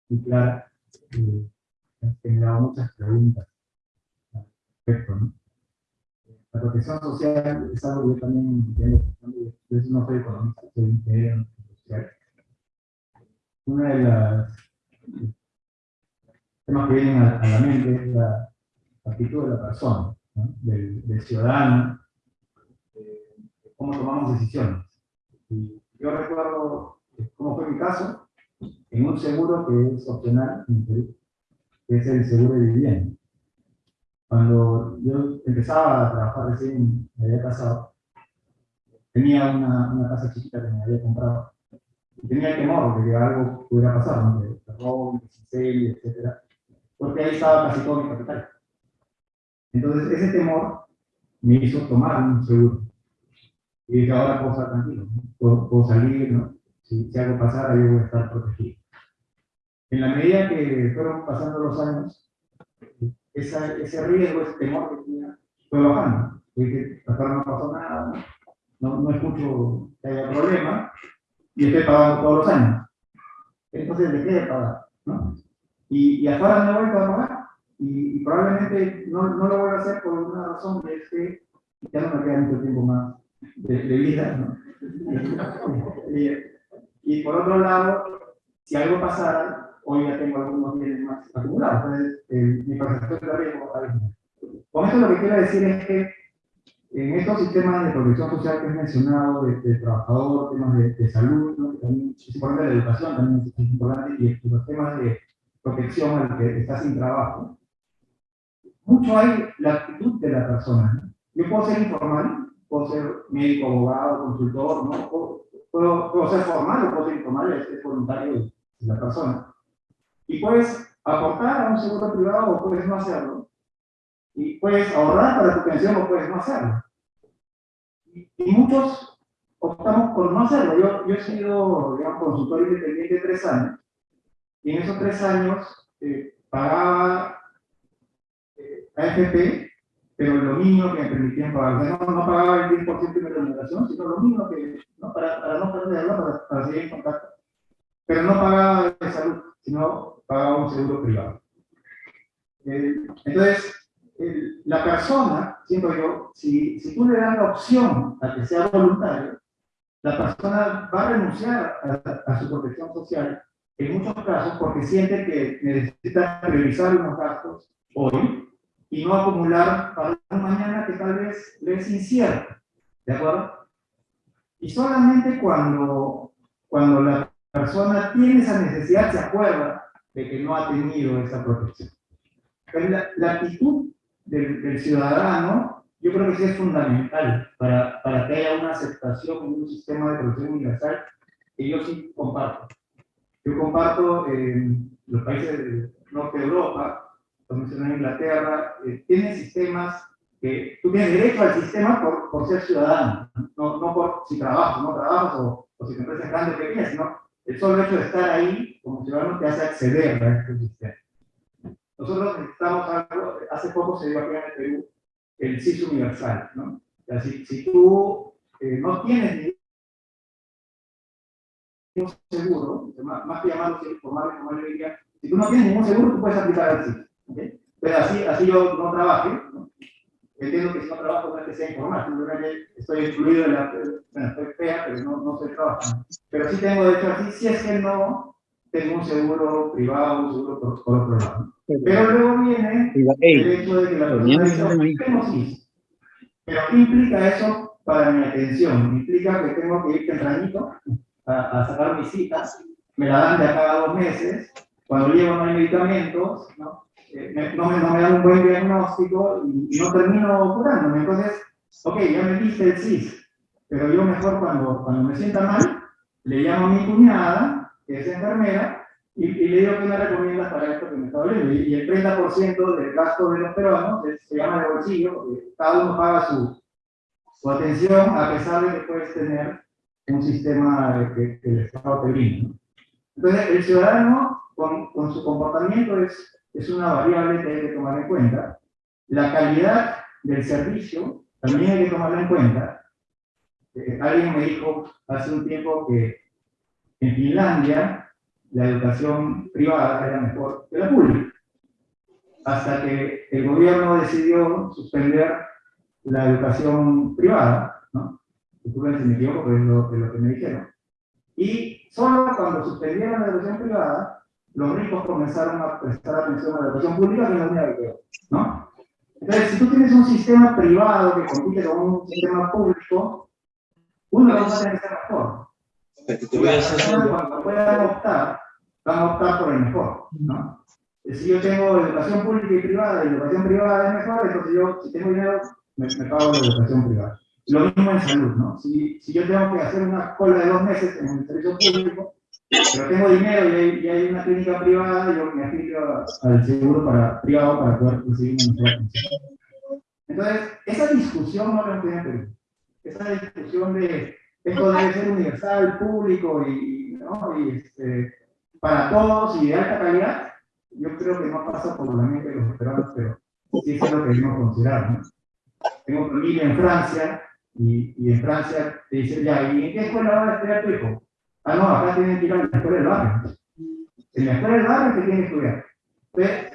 muy clara ha generado muchas preguntas respecto. ¿no? La protección social es algo que yo también entiendo, yo no soy economista, soy ingeniero. Una de las temas que vienen a, la mente es la actitud de la persona, del, ciudadano, cómo tomamos decisiones. Y yo recuerdo cómo fue mi caso, en un seguro que es opcional que es el seguro de vivienda. Cuando yo empezaba a trabajar recién, me había casado, tenía una, una casa chiquita que me había comprado y tenía temor de que algo pudiera pasar, ¿no? de, robo, de etc. Porque ahí estaba casi todo mi capital. Entonces, ese temor me hizo tomar un seguro. Y dije, ahora puedo estar tranquilo, puedo, salir, ¿no? Si, si, algo pasara, yo voy a estar protegido. En la medida que fueron pasando los años, esa, ese riesgo, ese temor que tenía, fue bajando. Dije, hasta no pasó nada, no, no escucho que haya problema, y estoy pagando todos los años. Entonces, ¿de qué de pagar? ¿no? Y, y ahora no voy a pagar, y, probablemente no, no, lo voy a hacer por una razón que es que ya no me queda mucho tiempo más de, vida, ¿no? y, por otro lado, si algo pasara, hoy ya tengo algunos bienes más acumulados, entonces eh, mi percepción de riesgo Con esto lo que quiero decir es que en estos sistemas de protección social que he mencionado, de, trabajador, temas de, salud, ¿no? que también es importante, de educación también es importante, y los temas de protección al que está sin trabajo, mucho hay la actitud de la persona. Yo puedo ser informal, puedo ser médico, abogado, consultor, ¿no? puedo, puedo, ser formal o puedo ser informal, es, voluntario de la persona. Y puedes aportar a un seguro privado o puedes no hacerlo. Y puedes ahorrar para tu pensión o puedes no hacerlo. Y, muchos optamos por no hacerlo. Yo, yo he sido, digamos, consultor independiente tres años. Y en esos tres años eh, pagaba AFP, pero lo mínimo que me permitían pagar. No, no, pagaba el 10% de mi remuneración, sino lo mínimo que, ¿no? para, para no perderla, para, para seguir en contacto. Pero no pagaba de salud, sino pagaba un seguro privado. Eh, entonces, la persona, siento yo, si, si tú le das la opción a que sea voluntario, la persona va a renunciar a, a su protección social en muchos casos porque siente que necesita revisar unos gastos hoy y no acumular para un mañana que tal vez le es incierto. ¿De acuerdo? Y solamente cuando, cuando la persona tiene esa necesidad se acuerda de que no ha tenido esa protección. Pero la, la actitud del, del, ciudadano, yo creo que sí es fundamental para, para que haya una aceptación en un sistema de protección universal que yo sí comparto. Yo comparto en los países del norte de Europa, como mencioné en Inglaterra, eh, tienen sistemas que tú tienes derecho al sistema por, por ser ciudadano, no, no por si trabajas, no trabajas o, o si te empresas grande o pequeña, sino el solo hecho de estar ahí como ciudadano te hace acceder a este sistema. Nosotros necesitamos algo, hace poco se dio aquí en el Perú el CIS universal, ¿no? O sea, si, si tú eh, no tienes ningún seguro, más, más que llamarlo informal, como le diría, si tú no tienes ningún seguro, tú puedes aplicar al CIS. Pero así, así yo no trabajé, ¿no? Entiendo que si no trabajo no es que sea informal, simplemente estoy excluido de la, bueno, estoy fea, pero no, no estoy trabajando. Pero sí tengo derecho a si es que no tengo un seguro privado, un seguro por, por otro lado. Pero luego viene el hecho de que la persona dice, tengo. Pero ¿qué implica eso para mi atención? Implica que tengo que ir tempranito a, a sacar mis citas, me la dan de acá a dos meses, cuando llego no hay medicamentos, ¿no? Eh, no, me, no, me, dan un buen diagnóstico y, no termino curándome. Entonces, ok, ya me diste el CIS, pero yo mejor cuando, cuando me sienta mal, le llamo a mi cuñada, que es enfermera, y, y le digo que me recomiendas para esto que me está doliendo. Y, el 30% del gasto de los peruanos se llama de bolsillo, porque cada uno paga su, su atención, a pesar de que puedes tener un sistema que, el Estado te brinda. Entonces, el ciudadano, con, con su comportamiento, es es una variable que hay que tomar en cuenta. La calidad del servicio también hay que tomarla en cuenta. Eh, alguien me dijo hace un tiempo que en Finlandia la educación privada era mejor que la pública. Hasta que el gobierno decidió suspender la educación privada, ¿no? Disculpen si me equivoco, pero es lo, es lo que me dijeron. Y solo cuando suspendieron la educación privada, los ricos comenzaron a prestar atención a la educación pública, que es la única que ¿no? Entonces, si tú tienes un sistema privado que compite con un sistema público, uno va a tener que ser mejor. Cuando puedan optar, van a optar por el mejor, ¿no? Si yo tengo educación pública y privada, y educación privada es mejor, entonces yo, si tengo dinero, me, me pago la educación privada. Lo mismo en salud, ¿no? Si, si yo tengo que hacer una cola de dos meses en el servicio público, pero tengo dinero y hay, una clínica privada, yo me afilio al seguro para, privado para poder recibir una mejor. Entonces, esa discusión no la entiende Perú. Esa discusión de esto debe ser universal, público y, ¿no? y este, para todos y de alta calidad, yo creo que no pasa por la mente de los peruanos, pero sí es lo que debemos considerar. ¿no? Tengo familia en Francia y, y en Francia te dicen, ya, ¿y en qué escuela va a estudiar tu hijo? Ah, no, acá tienen que ir a la escuela del barrio. En la escuela del barrio que tienen que estudiar.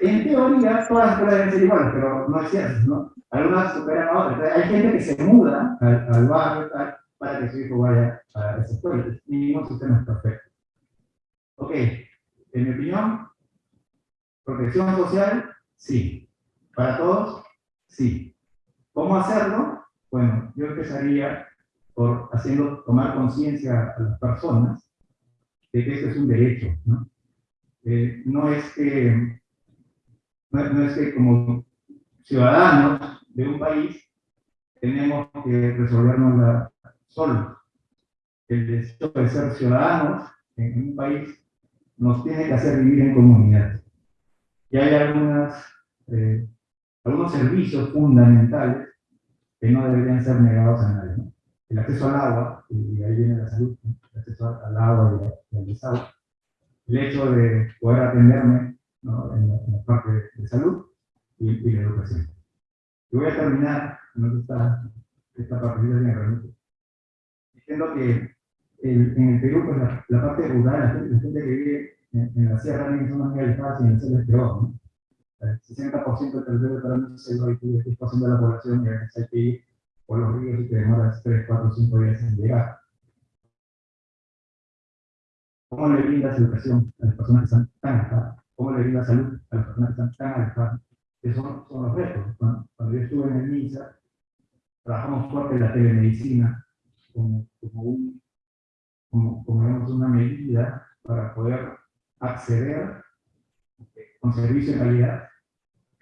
en teoría, todas las escuelas deben ser iguales, pero no es cierto, ¿no? Algunas superan a otras. hay gente que se muda al, barrio tal, para que su hijo vaya a esa escuela. Ningún sistema es perfecto. Ok, en mi opinión, protección social, sí. Para todos, sí. ¿Cómo hacerlo? Bueno, yo empezaría por haciendo tomar conciencia a las personas de que esto es un derecho. ¿no? Eh, no, es que, no, es que como ciudadanos de un país tenemos que resolvernos solos. El deseo de ser ciudadanos en un país nos tiene que hacer vivir en comunidad. Y hay algunas, eh, algunos servicios fundamentales que no deberían ser negados a nadie. ¿no? El acceso al agua, y ahí viene la salud, el acceso al agua y al desagüe, el hecho de poder atenderme ¿no? en, la, parte de salud y, la educación. Y voy a terminar, no esta, esta de diciendo que en el Perú, pues la, la, parte rural, la gente, la gente que vive en, la sierra también son más realizadas y en el centro es peor, ¿no? El 60% del territorio peruano es el 10% de la población y hay que por los ríos y te demoras 3, 4, 5 días en llegar. ¿Cómo le brindas educación a las personas que están tan alejadas? ¿Cómo le brindas salud a las personas que están tan alejadas? Esos son, los retos. Cuando, yo estuve en el MISA, trabajamos fuerte la telemedicina como, como, un, como, como una medida para poder acceder con servicio de calidad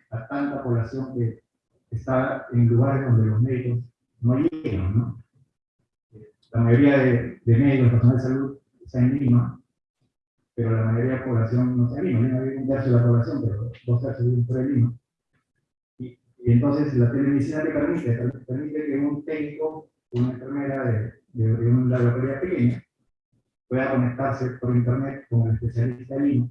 a tanta población que está en lugares donde los médicos no llegan, ¿no? La mayoría de, de médicos, personal de salud, está en Lima, pero la mayoría de la población no está en Lima. Vive un tercio de la población, pero dos tercios viven fuera de Lima. Y, y, entonces la telemedicina te permite, permite que un técnico, una enfermera de, de, de una laboratorio pequeña, pueda conectarse por internet con el especialista de Lima,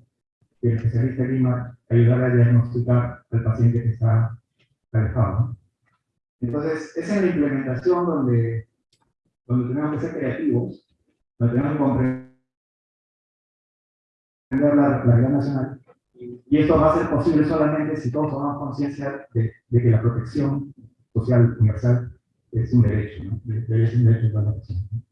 y el especialista de Lima ayudar a diagnosticar al paciente que está alejado. Entonces, es en la implementación donde, donde tenemos que ser creativos, donde tenemos que comprender la realidad nacional. Y esto va a ser posible solamente si todos tomamos conciencia de, que la protección social universal es un derecho, ¿no? Ser un derecho de todas las personas. ¿no?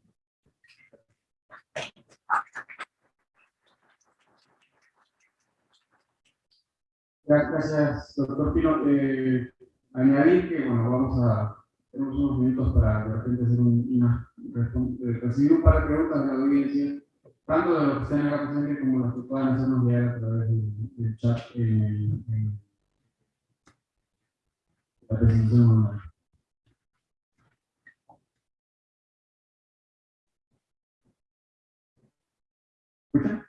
Gracias, doctor Pino. Eh, añadir que, bueno, vamos a, tenemos unos minutos para de repente hacer un, una, eh, recibir un par de preguntas de la audiencia, tanto de los que están en la presente como las que puedan hacernos llegar a través del, chat en, la presentación online. ¿Escuchan?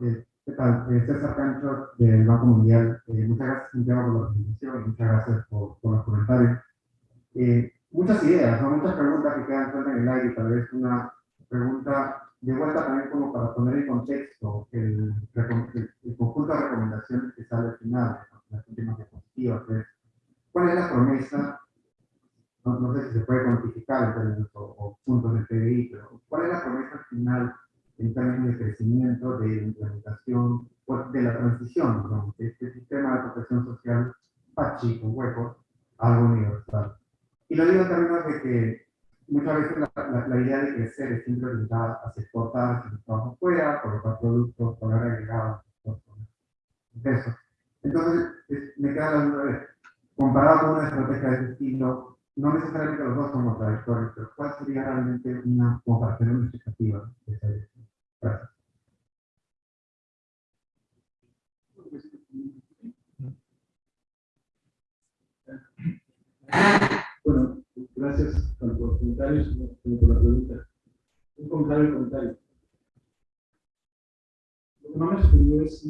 Eh, ¿Qué tal? César Cancho del Banco Mundial. Eh, muchas gracias, Santiago, por la presentación y muchas gracias por, por los comentarios. Eh, muchas ideas, ¿no? muchas preguntas que quedan en el aire. Tal vez una pregunta de vuelta también como para poner en contexto el, el- el conjunto de recomendaciones que sale al final, las últimas diapositivas. ¿Cuál es la promesa? No, no sé si se puede cuantificar en términos o, o puntos del PDI, pero ¿cuál es la promesa final términos de crecimiento, de implementación, o de la transición, de este sistema de protección social pachi, con a algo universal. Y lo digo en términos de que muchas veces la, la- la idea de crecer es siempre orientada hacia exportar, hacia el trabajo fuera, colocar productos, poner agregados, eso. Entonces, es- me queda la duda de, comparado con una estrategia de ese estilo, no necesariamente los dos son contradictorios, pero ¿cuál sería realmente una, como para tener una expectativa de esa dirección? Gracias. Bueno, gracias por los comentarios como por la pregunta. Un comentario y comentario. Lo que no me sorprendió es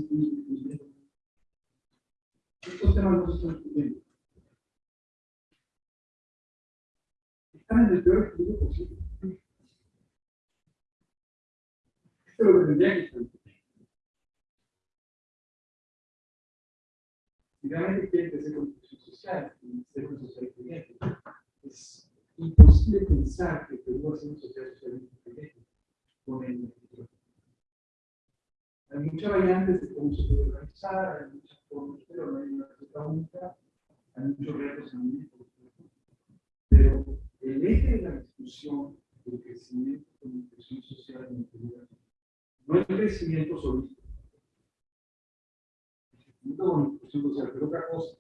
estos temas no se. Están en el peor equilibrio posible. Esto es lo que tendría que estar. Si realmente quieren crecer con social, ser una sociedad incluyente, es imposible pensar que a ser una sociedad socialmente incluyente con el futuro. Hay muchas variantes de cómo se puede organizar, hay muchas formas, pero no hay una receta única, hay muchos retos en el. Pero el eje de la discusión del crecimiento con inclusión social en el no es crecimiento solito. Crecimiento con inclusión social, pero otra cosa.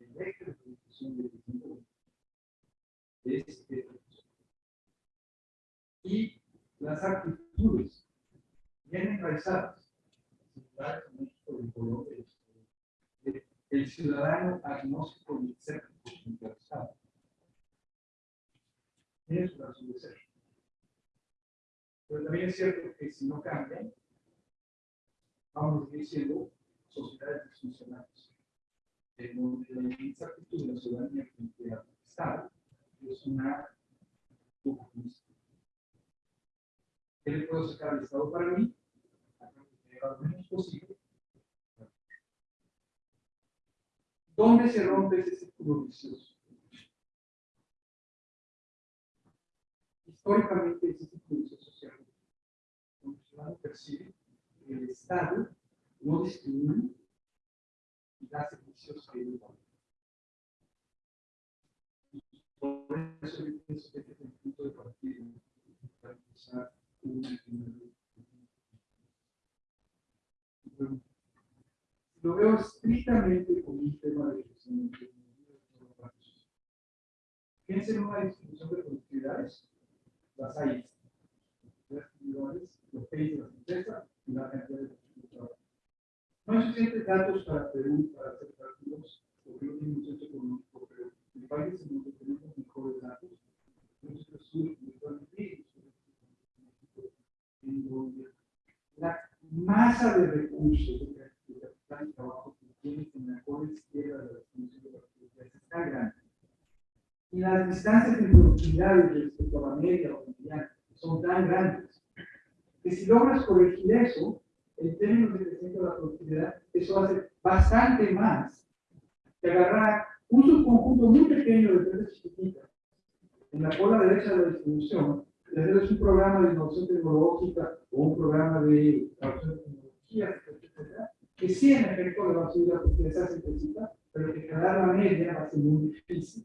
El eje de la discusión del crecimiento es esta. Y las actitudes bien enraizadas, en en Colombia, de- el ciudadano agnóstico y escéptico interesado. Razón de ser. Pero también es cierto que si no cambian, vamos a seguir siendo sociedades disfuncionales. En la incertidumbre de la ciudadanía frente al Estado es una. ¿Qué le puedo sacar al Estado para mí? A cambio de llegar lo menos posible. ¿Dónde se rompe ese círculo vicioso? Históricamente ese círculo vicioso social. El ciudadano percibe que el Estado no discrimina y da servicios que no dan. Por eso yo pienso que este es el punto de partida para empezar una Bueno, Lo veo estrictamente como un tema de crecimiento. Piensen en una distribución de productividades, las hay. Los de las empresas y la cantidad de. No hay suficientes datos para Perú para hacer cálculos, no tiene un centro económico, pero en países en donde tenemos mejores datos, nuestro estudio virtualmente, en donde la masa de recursos de capital y trabajo que tienes en la cola izquierda de la distribución de las productividades es tan grande. Y las distancias de productividad respecto a la media o mediana son tan grandes que si logras corregir eso, en términos de crecimiento de la productividad, eso ser bastante más que agarrar un subconjunto muy pequeño de empresas chiquititas en la cola derecha de la distribución, y hacerles un programa de innovación tecnológica o un programa de adopción de tecnologías, etcétera, que sí en efecto le va a subir la productividad pero que quedar la media va a ser muy difícil.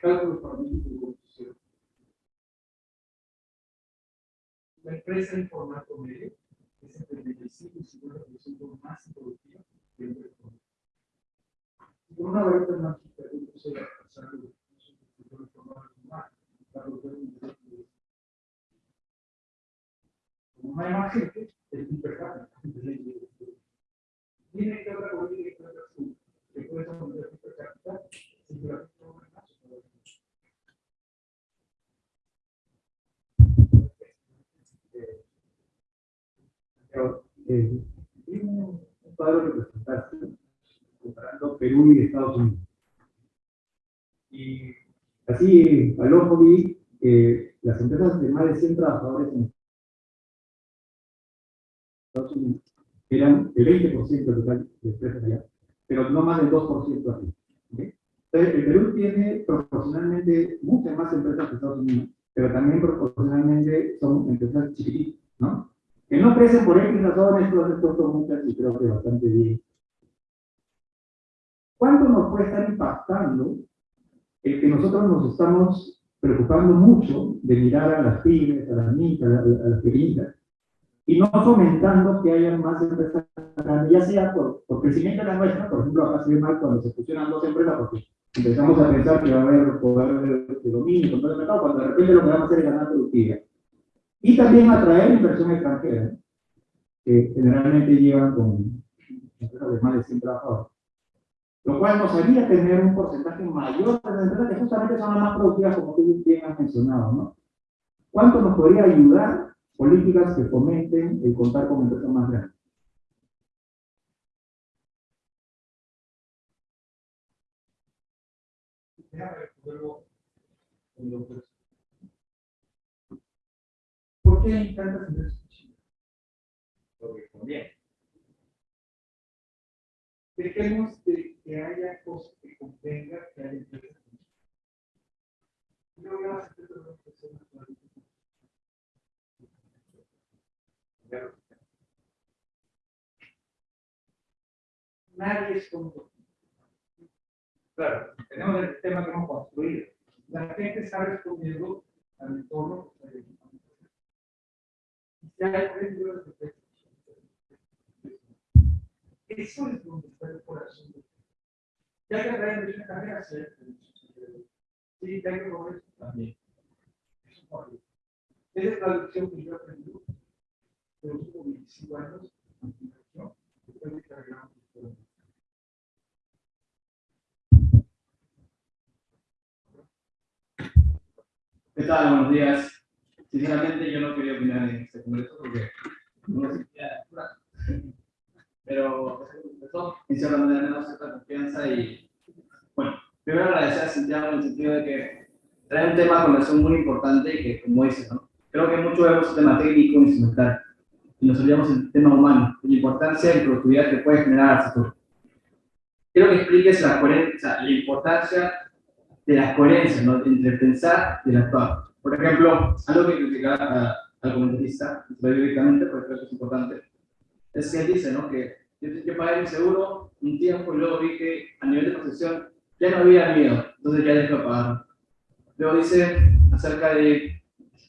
cálculo paramétrico de construcción. La empresa en formato medio es entre 25 y 50% más productiva que el. Por una varita mágica, yo se va a pasar de un Como más gente, es. Tiene que que puede ser un que la eh, un cuadro que presentaste comparando Perú y Estados Unidos. Y así, al ojo vi que las empresas de más de 100 trabajadores en Estados Unidos eran el 20% total de empresas allá, pero no más del 2% aquí. Entonces, el Perú tiene proporcionalmente muchas más empresas que Estados Unidos, pero también proporcionalmente son empresas chiquititas, ¿no? Que no crecen por X razones, todas estas son muchas y creo que bastante bien. ¿Cuánto nos puede estar impactando el que nosotros nos estamos preocupando mucho de mirar a las pymes, a las niñas, a, las pequeñitas, y no fomentando que haya más empresas ya sea por, crecimiento de la nuestra, por ejemplo, acá se ve mal cuando se fusionan dos empresas, porque empezamos a pensar que va a haber poder de, dominio, de mercado, cuando de repente lo que vamos a hacer es ganar productividad. Y también atraer inversión extranjera, que generalmente llevan con empresas de más de 100 trabajadores. Lo cual nos haría tener un porcentaje mayor de empresas que justamente son las más productivas, como tú bien has mencionado, ¿no? ¿Cuánto nos podría ayudar políticas que fomenten el contar con empresas más grandes? ¿Por qué hay tantas empresas chinas? Porque conviene. Dejemos de que haya cosas que convenga que haya empresas chinas. Yo voy a hacer una persona Nadie es como Claro, tenemos el sistema que hemos construido. La gente está respondiendo al entorno que eso es donde está el corazón. Ya que de una carrera, sí, sí, hay que mover también. Esa es la lección que yo aprendí de los últimos 25 años en después de cargar ¿Qué tal? Buenos días. Sinceramente, yo no quería opinar en este congreso porque no sentía Pero eso, en cierta manera, me da cierta confianza y, bueno, primero agradecer a Santiago en el sentido de que trae un tema de conversación muy importante y que, como dice, ¿no? creo que mucho vemos el tema técnico, instrumental, y nos olvidamos el tema humano, la importancia y productividad que puede generar al futuro. Quiero que expliques la, coherencia, la importancia de la coherencia ¿no? entre pensar y el actuar. Por ejemplo, algo que criticaba al comentarista, directamente, porque que es importante, es que él dice ¿no? que yo, que pagué mi seguro un tiempo y luego vi que a nivel de posesión ya no había miedo, entonces ya dejé de pagar. Luego dice acerca de,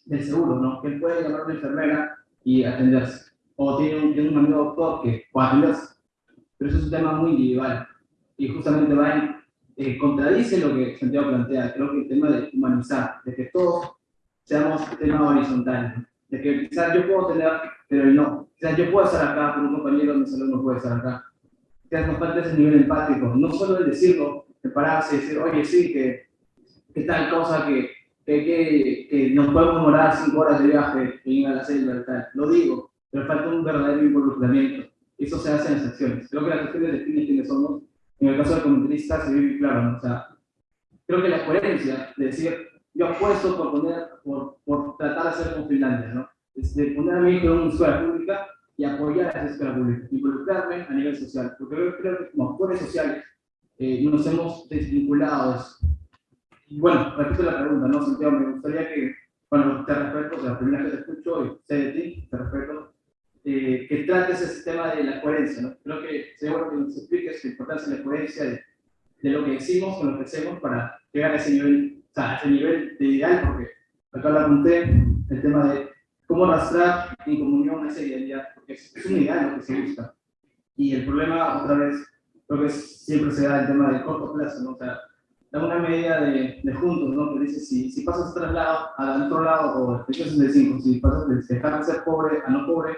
del seguro, ¿no? que él puede llamar a una enfermera y atenderse. O tiene un, tiene un amigo doctor que puede atenderse. Pero eso es un tema muy individual. Y justamente va en, eh, contradice lo que Santiago plantea. Creo que el tema de humanizar, de que todos seamos tema horizontal. De que quizás yo puedo tener, pero él no. Quizás yo puedo estar acá, pero un compañero de mi salón no puede estar acá. Quizás nos falta ese nivel empático. No solo el decirlo, de pararse y decir, oye, sí, que, que tal cosa que, que, que, que nos podemos demorar cinco horas de viaje y ir a la selva y tal. Lo digo, pero falta un verdadero involucramiento. Eso se hace en las acciones. Creo que las acciones definen quiénes somos. En el caso del comentarista se ve claro, ¿no? o sea, creo que la coherencia de decir, yo apuesto por, poner, por, por tratar de hacer con Finlandia, ¿no? Es de poner a mi hijo en una escuela pública y apoyar a esa escuela pública, involucrarme a nivel social, porque yo creo que como actores sociales eh, nos hemos desvinculado. Y bueno, repito la pregunta, ¿no, Santiago? Me gustaría que, bueno, te respeto, o sea, la primera vez que te escucho y sé de ti, te respeto, eh, que trates ese tema de la coherencia, ¿no? Creo que sería bueno que nos expliques la importancia de la coherencia de, de lo que decimos con lo que hacemos para llegar a ese nivel, o sea, ese nivel de ideal, porque acá lo apunté, el tema de cómo arrastrar en comunión esa idealidad, porque es, es un ideal lo que se busca. Y el problema, otra vez, creo que siempre se da el tema del corto plazo, ¿no? O sea, da una medida de, de juntos, ¿no? Que dice, si, si pasas otro lado, al otro lado, o el 65, si pasas de dejar de ser pobre a no pobre,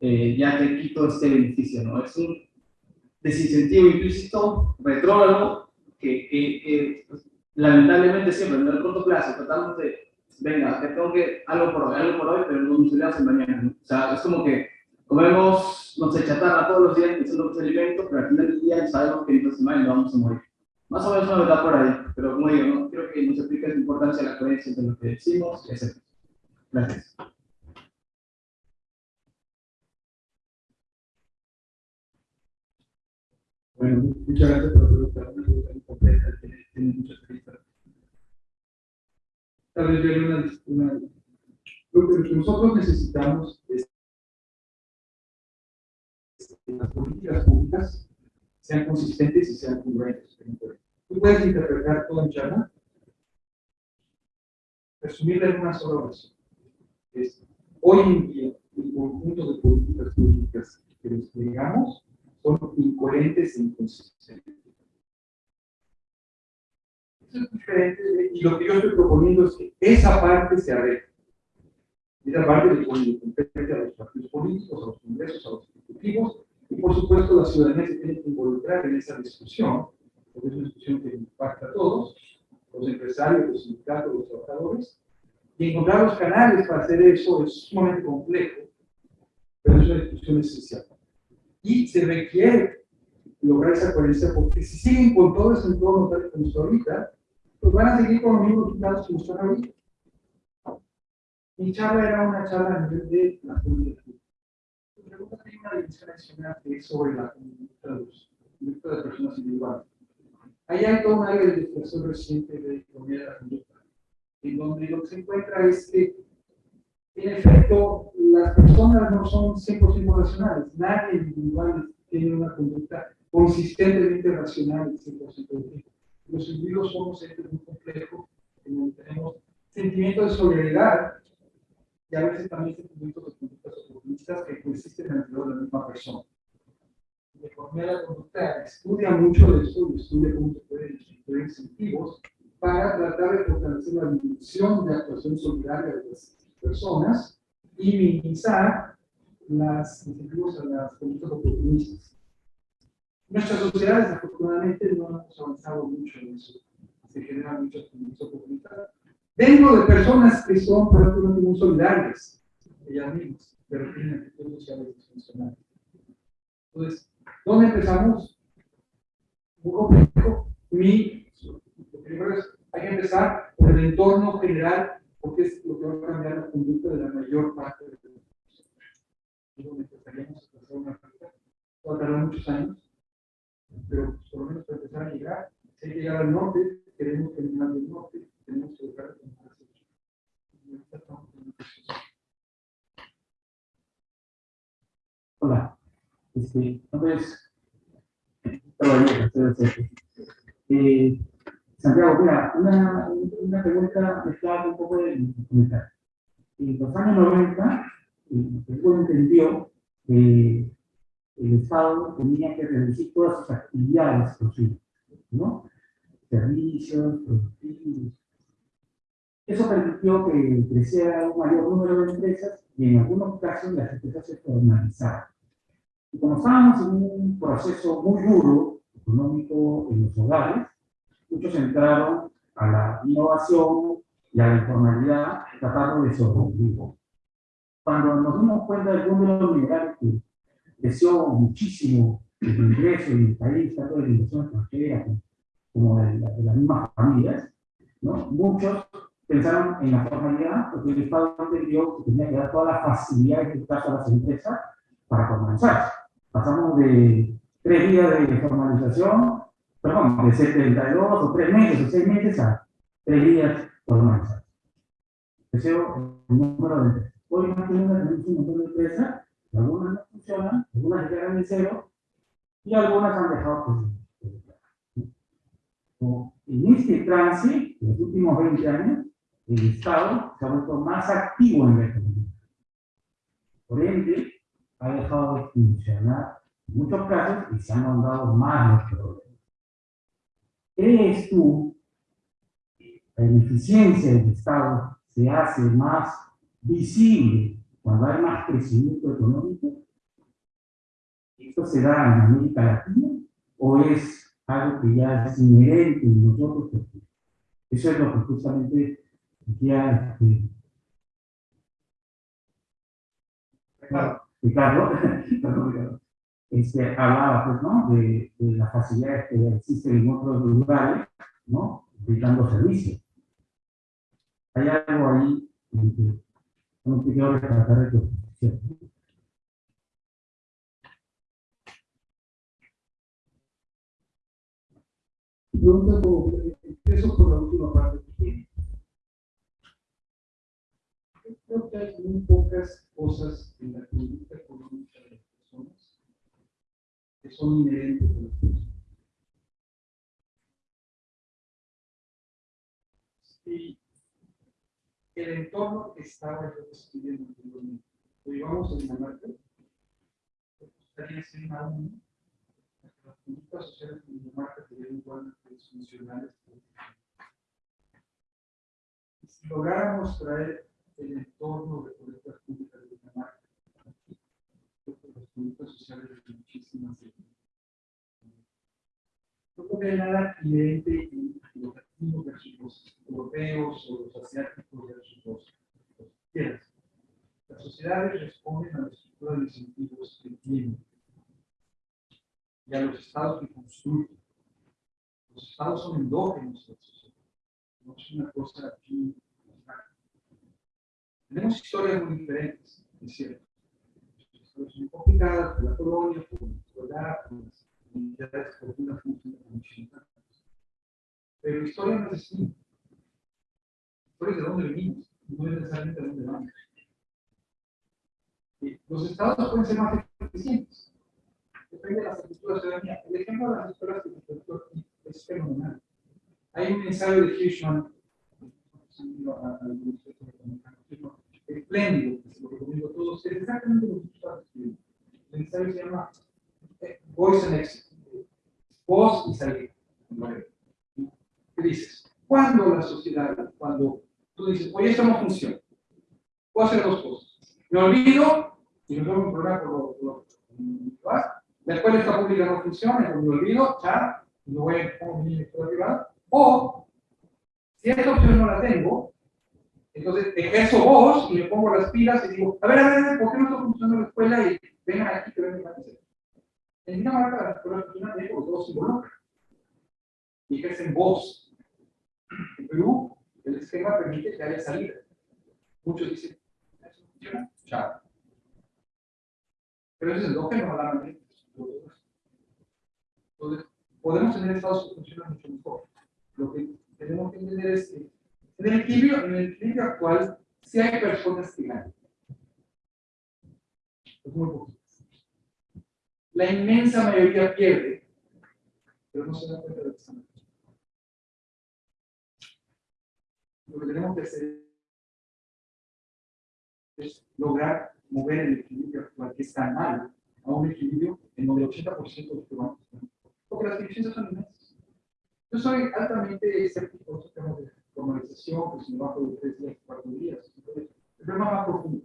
eh, ya te quito este beneficio, ¿no? Es un desincentivo implícito, retrógrado, que, que, que pues, lamentablemente siempre, en el corto plazo, tratamos de, venga, que tengo que, algo por hoy, algo por hoy, pero no nos en mañana, ¿no? O sea, es como que comemos, no sé, chatarra todos los días, que son los alimentos, pero al final del día sabemos que en esta semana vamos a morir. Más o menos una verdad por ahí, pero como digo, ¿no? creo que nos explica la importancia de la coherencia entre lo que decimos y hacemos. Gracias. Bueno, muchas gracias por la tiene, muchas aristas. Tal vez yo una, una, lo que nosotros necesitamos es que las políticas públicas sean consistentes y sean congruentes. Tú puedes interpretar todo en charla, resumirla en una sola oración. Hoy en día, el conjunto de políticas públicas que desplegamos son incoherentes e inconsistentes. Es diferente, y lo que yo estoy proponiendo es que esa parte se arregle. Esa parte le compete a los partidos políticos, a los congresos, a los ejecutivos, y por supuesto la ciudadanía se tiene que involucrar en esa discusión, porque es una discusión que impacta a todos, los empresarios, los sindicatos, los trabajadores, y encontrar los canales para hacer eso es sumamente complejo, pero es una discusión esencial y se requiere lograr esa coherencia, porque si siguen con todo ese entorno tal como está ahorita, pues van a seguir con los mismos resultados están ahorita. Mi charla era una charla a nivel de la comunidad. Luego hay una dimensión adicional que es sobre la conducta de de personas individuales. Ahí hay toda una área de investigación reciente de economía de la conducta, en donde lo que se encuentra es que en efecto, las personas no son 100% racionales. Nadie individual tiene una conducta consistentemente racional 100% del tiempo. Los individuos somos seres muy complejos, en donde tenemos sentimientos de solidaridad y a veces también sentimientos de conductas oportunistas que coexisten alrededor de la misma persona. La economía de la conducta estudia mucho de esto estudia cómo se pueden instituir incentivos para tratar de fortalecer la dimensión de actuación solidaria de las personas y minimizar las incentivos a las conductas oportunistas. Nuestras sociedades, afortunadamente, no hemos avanzado mucho en eso. Se generan muchas conductas oportunistas. Dentro de personas que son prácticamente muy solidarias, ellas mismas, pero tienen actitudes sociales disfuncionales. Entonces, ¿dónde empezamos? Muy complejo. Mi, lo primero es, hay que empezar por el entorno general porque es lo que va a cambiar la conducta de la mayor parte de los empezaríamos a hacer una va a tardar muchos años, pero por lo menos para empezar a llegar, si hay que llegar al norte, queremos terminar del norte, tenemos que buscar. Hola, este, entonces, eh, Santiago, mira, una, una pregunta mezclada un poco de comentario. En los años 90, el pueblo entendió que el Estado tenía que reducir todas sus actividades posibles, ¿no? Servicios, productivos. Eso permitió que creciera un mayor número de empresas y en algunos casos las empresas se formalizaron. Y como estábamos en un proceso muy duro económico en los hogares, muchos entraron a la innovación y a la informalidad tratando de sobrevivir. Cuando nos dimos cuenta del mundo de los minerales que creció muchísimo el ingreso y el país, tanto de la inversión extranjera como de, la, de las mismas familias, ¿no? Muchos pensaron en la formalidad, porque el Estado entendió que tenía que dar todas las facilidades que caso a las empresas para formalizar. Pasamos de tres días de formalización, perdón, de 72 o tres meses o seis meses a tres días formalizados. Deseo el número de empresas. Hoy no tenemos un montón de empresas, algunas no funcionan, algunas llegan en cero, y algunas han dejado pues, en este trance, en los últimos 20 años, el Estado se ha vuelto más activo en la economía. Por ende, ha dejado de funcionar en muchos casos y se han mandado más los problemas. ¿Crees tú que la ineficiencia del Estado se hace más visible cuando hay más crecimiento económico? ¿Esto se da en América Latina o es algo que ya es inherente en nosotros? Eso es lo que justamente decía este, Ricardo, Ricardo este, hablaba pues, ¿no? de, de las facilidades que existen en otros lugares, ¿no? brindando servicios. Hay algo ahí no quiero tratar de ¿cierto? Pregunta empiezo por la última parte que tiene. Creo que hay muy pocas cosas en la conducta económica de las personas que son inherentes a las personas. Y el entorno estaba yo describiendo anteriormente, lo llevamos en Dinamarca, estaría ser una uno, las conductas sociales en Dinamarca serían igual que los funcionales. Y si lográramos traer el entorno de políticas públicas de Dinamarca, aquí, las conductas sociales de muchísimas no podría nada inherente en los latinos versus los europeos o los asiáticos versus los, los. Las sociedades responden a la estructura de incentivos que tienen y a los estados que construyen. Los estados son endógenos de la sociedad, no es una cosa aquí. Tenemos historias muy diferentes, es cierto. Historias muy complicadas por la colonia, por la por las unidades por una función de Pero la historia no es así. La historia es de dónde venimos, no es necesariamente de dónde vamos. Los estados pueden ser más eficientes. Depende de las estructuras de ciudadanía. El ejemplo de las escuelas de aquí es fenomenal. Hay un ensayo de Hirschman, espléndido, que se lo recomiendo a todos, es exactamente lo que tú estás escribiendo. El ensayo se llama voice and exit. Voz y salida. ¿Qué dices? Cuando la sociedad, cuando tú dices, oye, esto no funciona, puedo hacer dos cosas. Me olvido y me tengo un problema por lo La escuela está pública no funciona, me olvido, ya, no voy a poner mi escuela privada. O, si esta opción no la tengo, entonces ejerzo voz y me pongo las pilas y digo, a ver, a ver, ¿por qué no está funcionando la escuela? Y vengan aquí que vengan a hacer. En Dinamarca, la escuela funcionan de los dos involucran y ejercen voz. En Perú, el esquema permite que haya salida. Muchos dicen, ¿eso funciona? Chao. Pero eso es lo que normalmente. Entonces, podemos tener estados que funcionan mucho mejor. Lo que tenemos que entender es que en el equilibrio, en el equilibrio actual, sí hay personas que ganan. Es muy poquito. La inmensa mayoría pierde, pero no se da cuenta de que están Lo que tenemos que hacer es lograr mover el equilibrio actual, que está mal, a un equilibrio en donde el 80% de los vamos Porque las divisiones son inmensas. Yo soy altamente escéptico en temas de formalización, que si no bajo de tres días, cuatro días. el problema más profundo.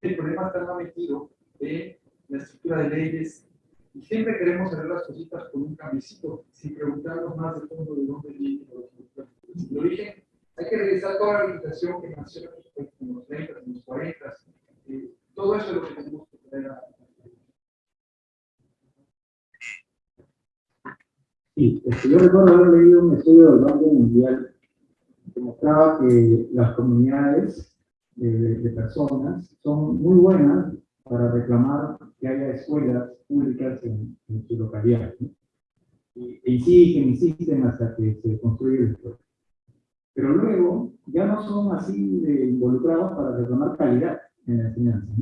El problema está metido en la estructura de leyes, y siempre queremos hacer las cositas con un cambiecito, sin preguntarnos más de fondo de dónde viene el origen. Hay que revisar toda la legislación que nació en los 30, en los 40, eh, todo eso es lo que tenemos que traer a... Sí, este, yo recuerdo haber leído un estudio del Banco Mundial mostraba que las comunidades de, personas son muy buenas para reclamar que haya escuelas públicas en, en su localidad. ¿no? E insisten, insisten hasta que se construye el escuela. Pero luego ya no son así de involucrados para reclamar calidad en la enseñanza.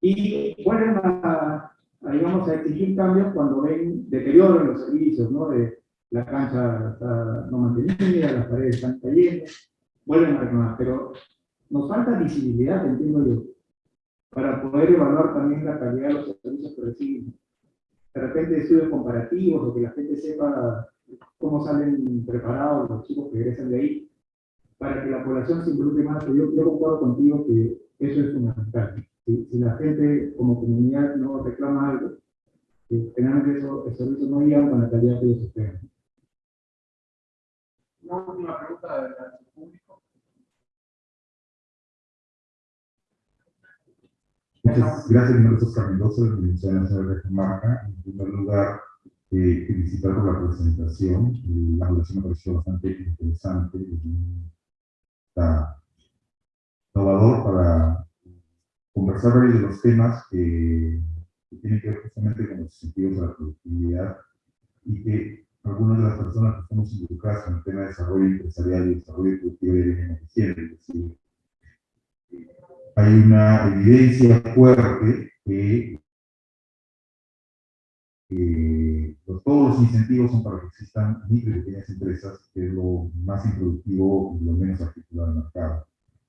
Y vuelven a, a, digamos, a exigir cambios cuando ven deterioro en los servicios, ¿no? De, la cancha está no mantenida, las paredes están cayendo, vuelven a reclamar, pero nos falta visibilidad, entiendo yo, para poder evaluar también la calidad de los servicios que reciben. De repente estudios comparativos o que la gente sepa cómo salen preparados los chicos que regresan de ahí, para que la población se involucre más. Yo, yo concuerdo contigo que eso es fundamental. Si, si la gente como comunidad no reclama algo, eh, generalmente eso, el servicio no llegan con la calidad que ellos esperan. Una última pregunta del público. Muchas gracias, mi nombre es Oscar Mendoza, de la Universidad Nacional de Comarca. En primer lugar, eh, felicitar por la presentación. Eh, la relación me pareció bastante interesante y está innovador para conversar varios de los temas que, que tienen que ver justamente con los incentivos de la productividad y que algunas de las personas que estamos involucradas en el tema de desarrollo empresarial y desarrollo productivo ya vienen diciendo. Decir, hay una evidencia fuerte que eh, pues todos los incentivos son para que existan micro y pequeñas empresas, que es lo más improductivo y lo menos articulado del mercado.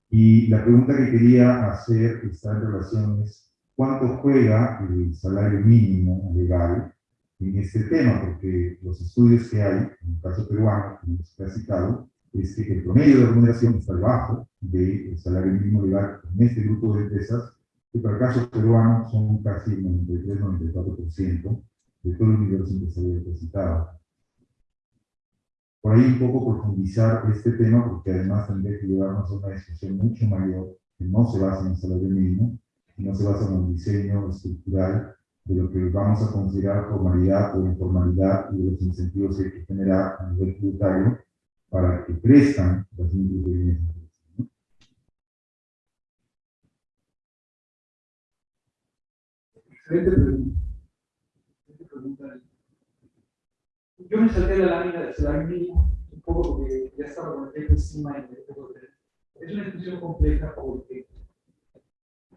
Y la pregunta que quería hacer está en relación es, ¿cuánto juega el salario mínimo legal en este tema? Porque los estudios que hay, en el caso peruano, como se ha citado, es que el promedio de remuneración está debajo del salario mínimo legal en este grupo de empresas, que para el caso peruano son casi el 93-94% de todo el universo empresarial representado. Por ahí un poco profundizar este tema, porque además tendría que llevarnos a una discusión mucho mayor, que no se basa en el salario mínimo, sino se basa en un diseño estructural de lo que vamos a considerar formalidad o informalidad y de los incentivos que hay que generar a nivel tributario para que crezcan las microempresas. ¿no? Excelente pregunta. Pregunta. Yo me salté la lámina del salario mínimo un poco porque ya estaba con el tiempo encima y me que- Es una discusión compleja porque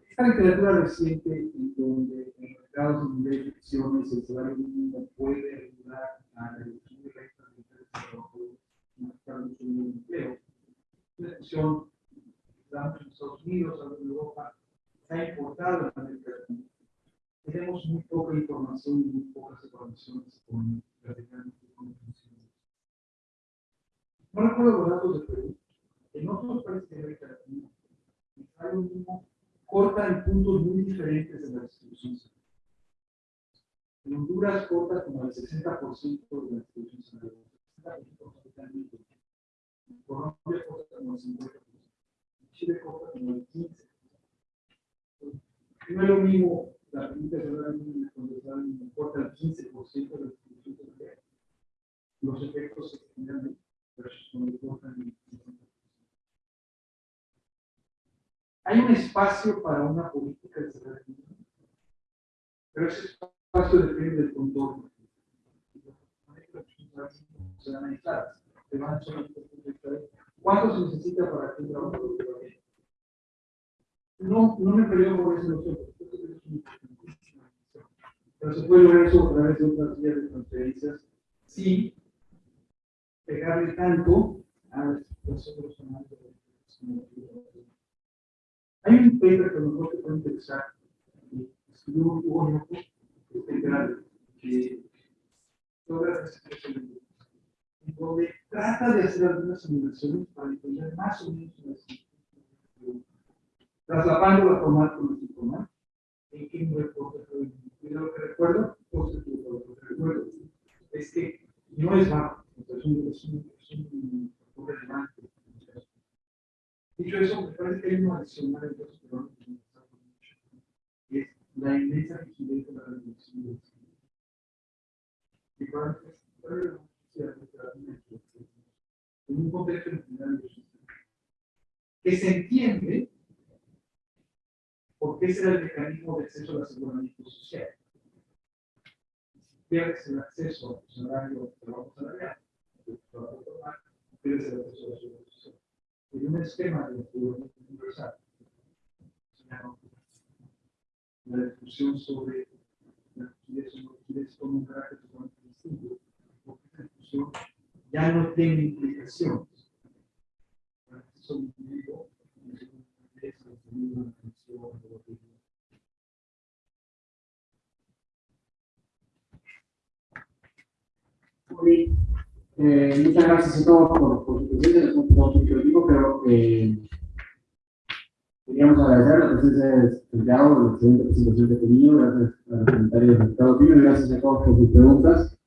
esta literatura reciente en donde en mercados donde hay fricciones el salario mínimo puede ayudar a la reducción de de de trabajo y buscar mucho menos empleo. Es una discusión que en Estados Unidos, en Europa, se ha importado en América Latina tenemos muy poca información y muy pocas evaluaciones con prácticamente cómo funciona. No recuerdo los datos de Perú. En otros países de América Latina, el salario mínimo corta en puntos muy diferentes de la distribución salarial. En Honduras corta como el 60% de la distribución salarial. 60% totalmente. En Colombia corta como el 50%. En Chile corta como el 15%. No es lo mismo la de el salario mínimo importa el 15% de la distribución salarial. Los efectos se generan versus cuando importan el 50%. Hay un espacio para una política de mínimo, pero ese espacio depende del contorno. Se van a. ¿Cuánto se necesita para que un trabajo? No, no me peleo por eso, lo sé, porque creo que es muy importante. Pero se puede lograr eso a través de otras vías de transferencias sin pegarle tanto a la situación personal de. Hay un paper que mejor te puede interesar, escribió Hugo Ñoco, que es grande, que logra en donde trata de hacer algunas simulaciones para entender más o menos las traslapando la formal con informal, en qué lo que recuerdo, lo que recuerdo es que no es bajo, es un. Dicho eso, me parece que hay una adicional en los que es la inmensa rigidez de la reducción de los Y para que en un contexto en que se entiende porque ese era el mecanismo de acceso al aseguramiento social. Pierdes el acceso al salario de trabajo salarial, pierdes el acceso al aseguramiento social. En un esquema de aseguramiento universal, la discusión sobre la liquidez o no liquidez con un carácter totalmente distinto, porque esta discusión ya no tiene implicaciones. Individuo, es. Eh, muchas gracias a todos por, por su presencia, hemos tomado mucho tiempo, pero eh, queríamos agradecer la presencia de Santiago, la excelente presentación que ha tenido, gracias a los comentarios de Estado Pino, gracias a todos por sus preguntas.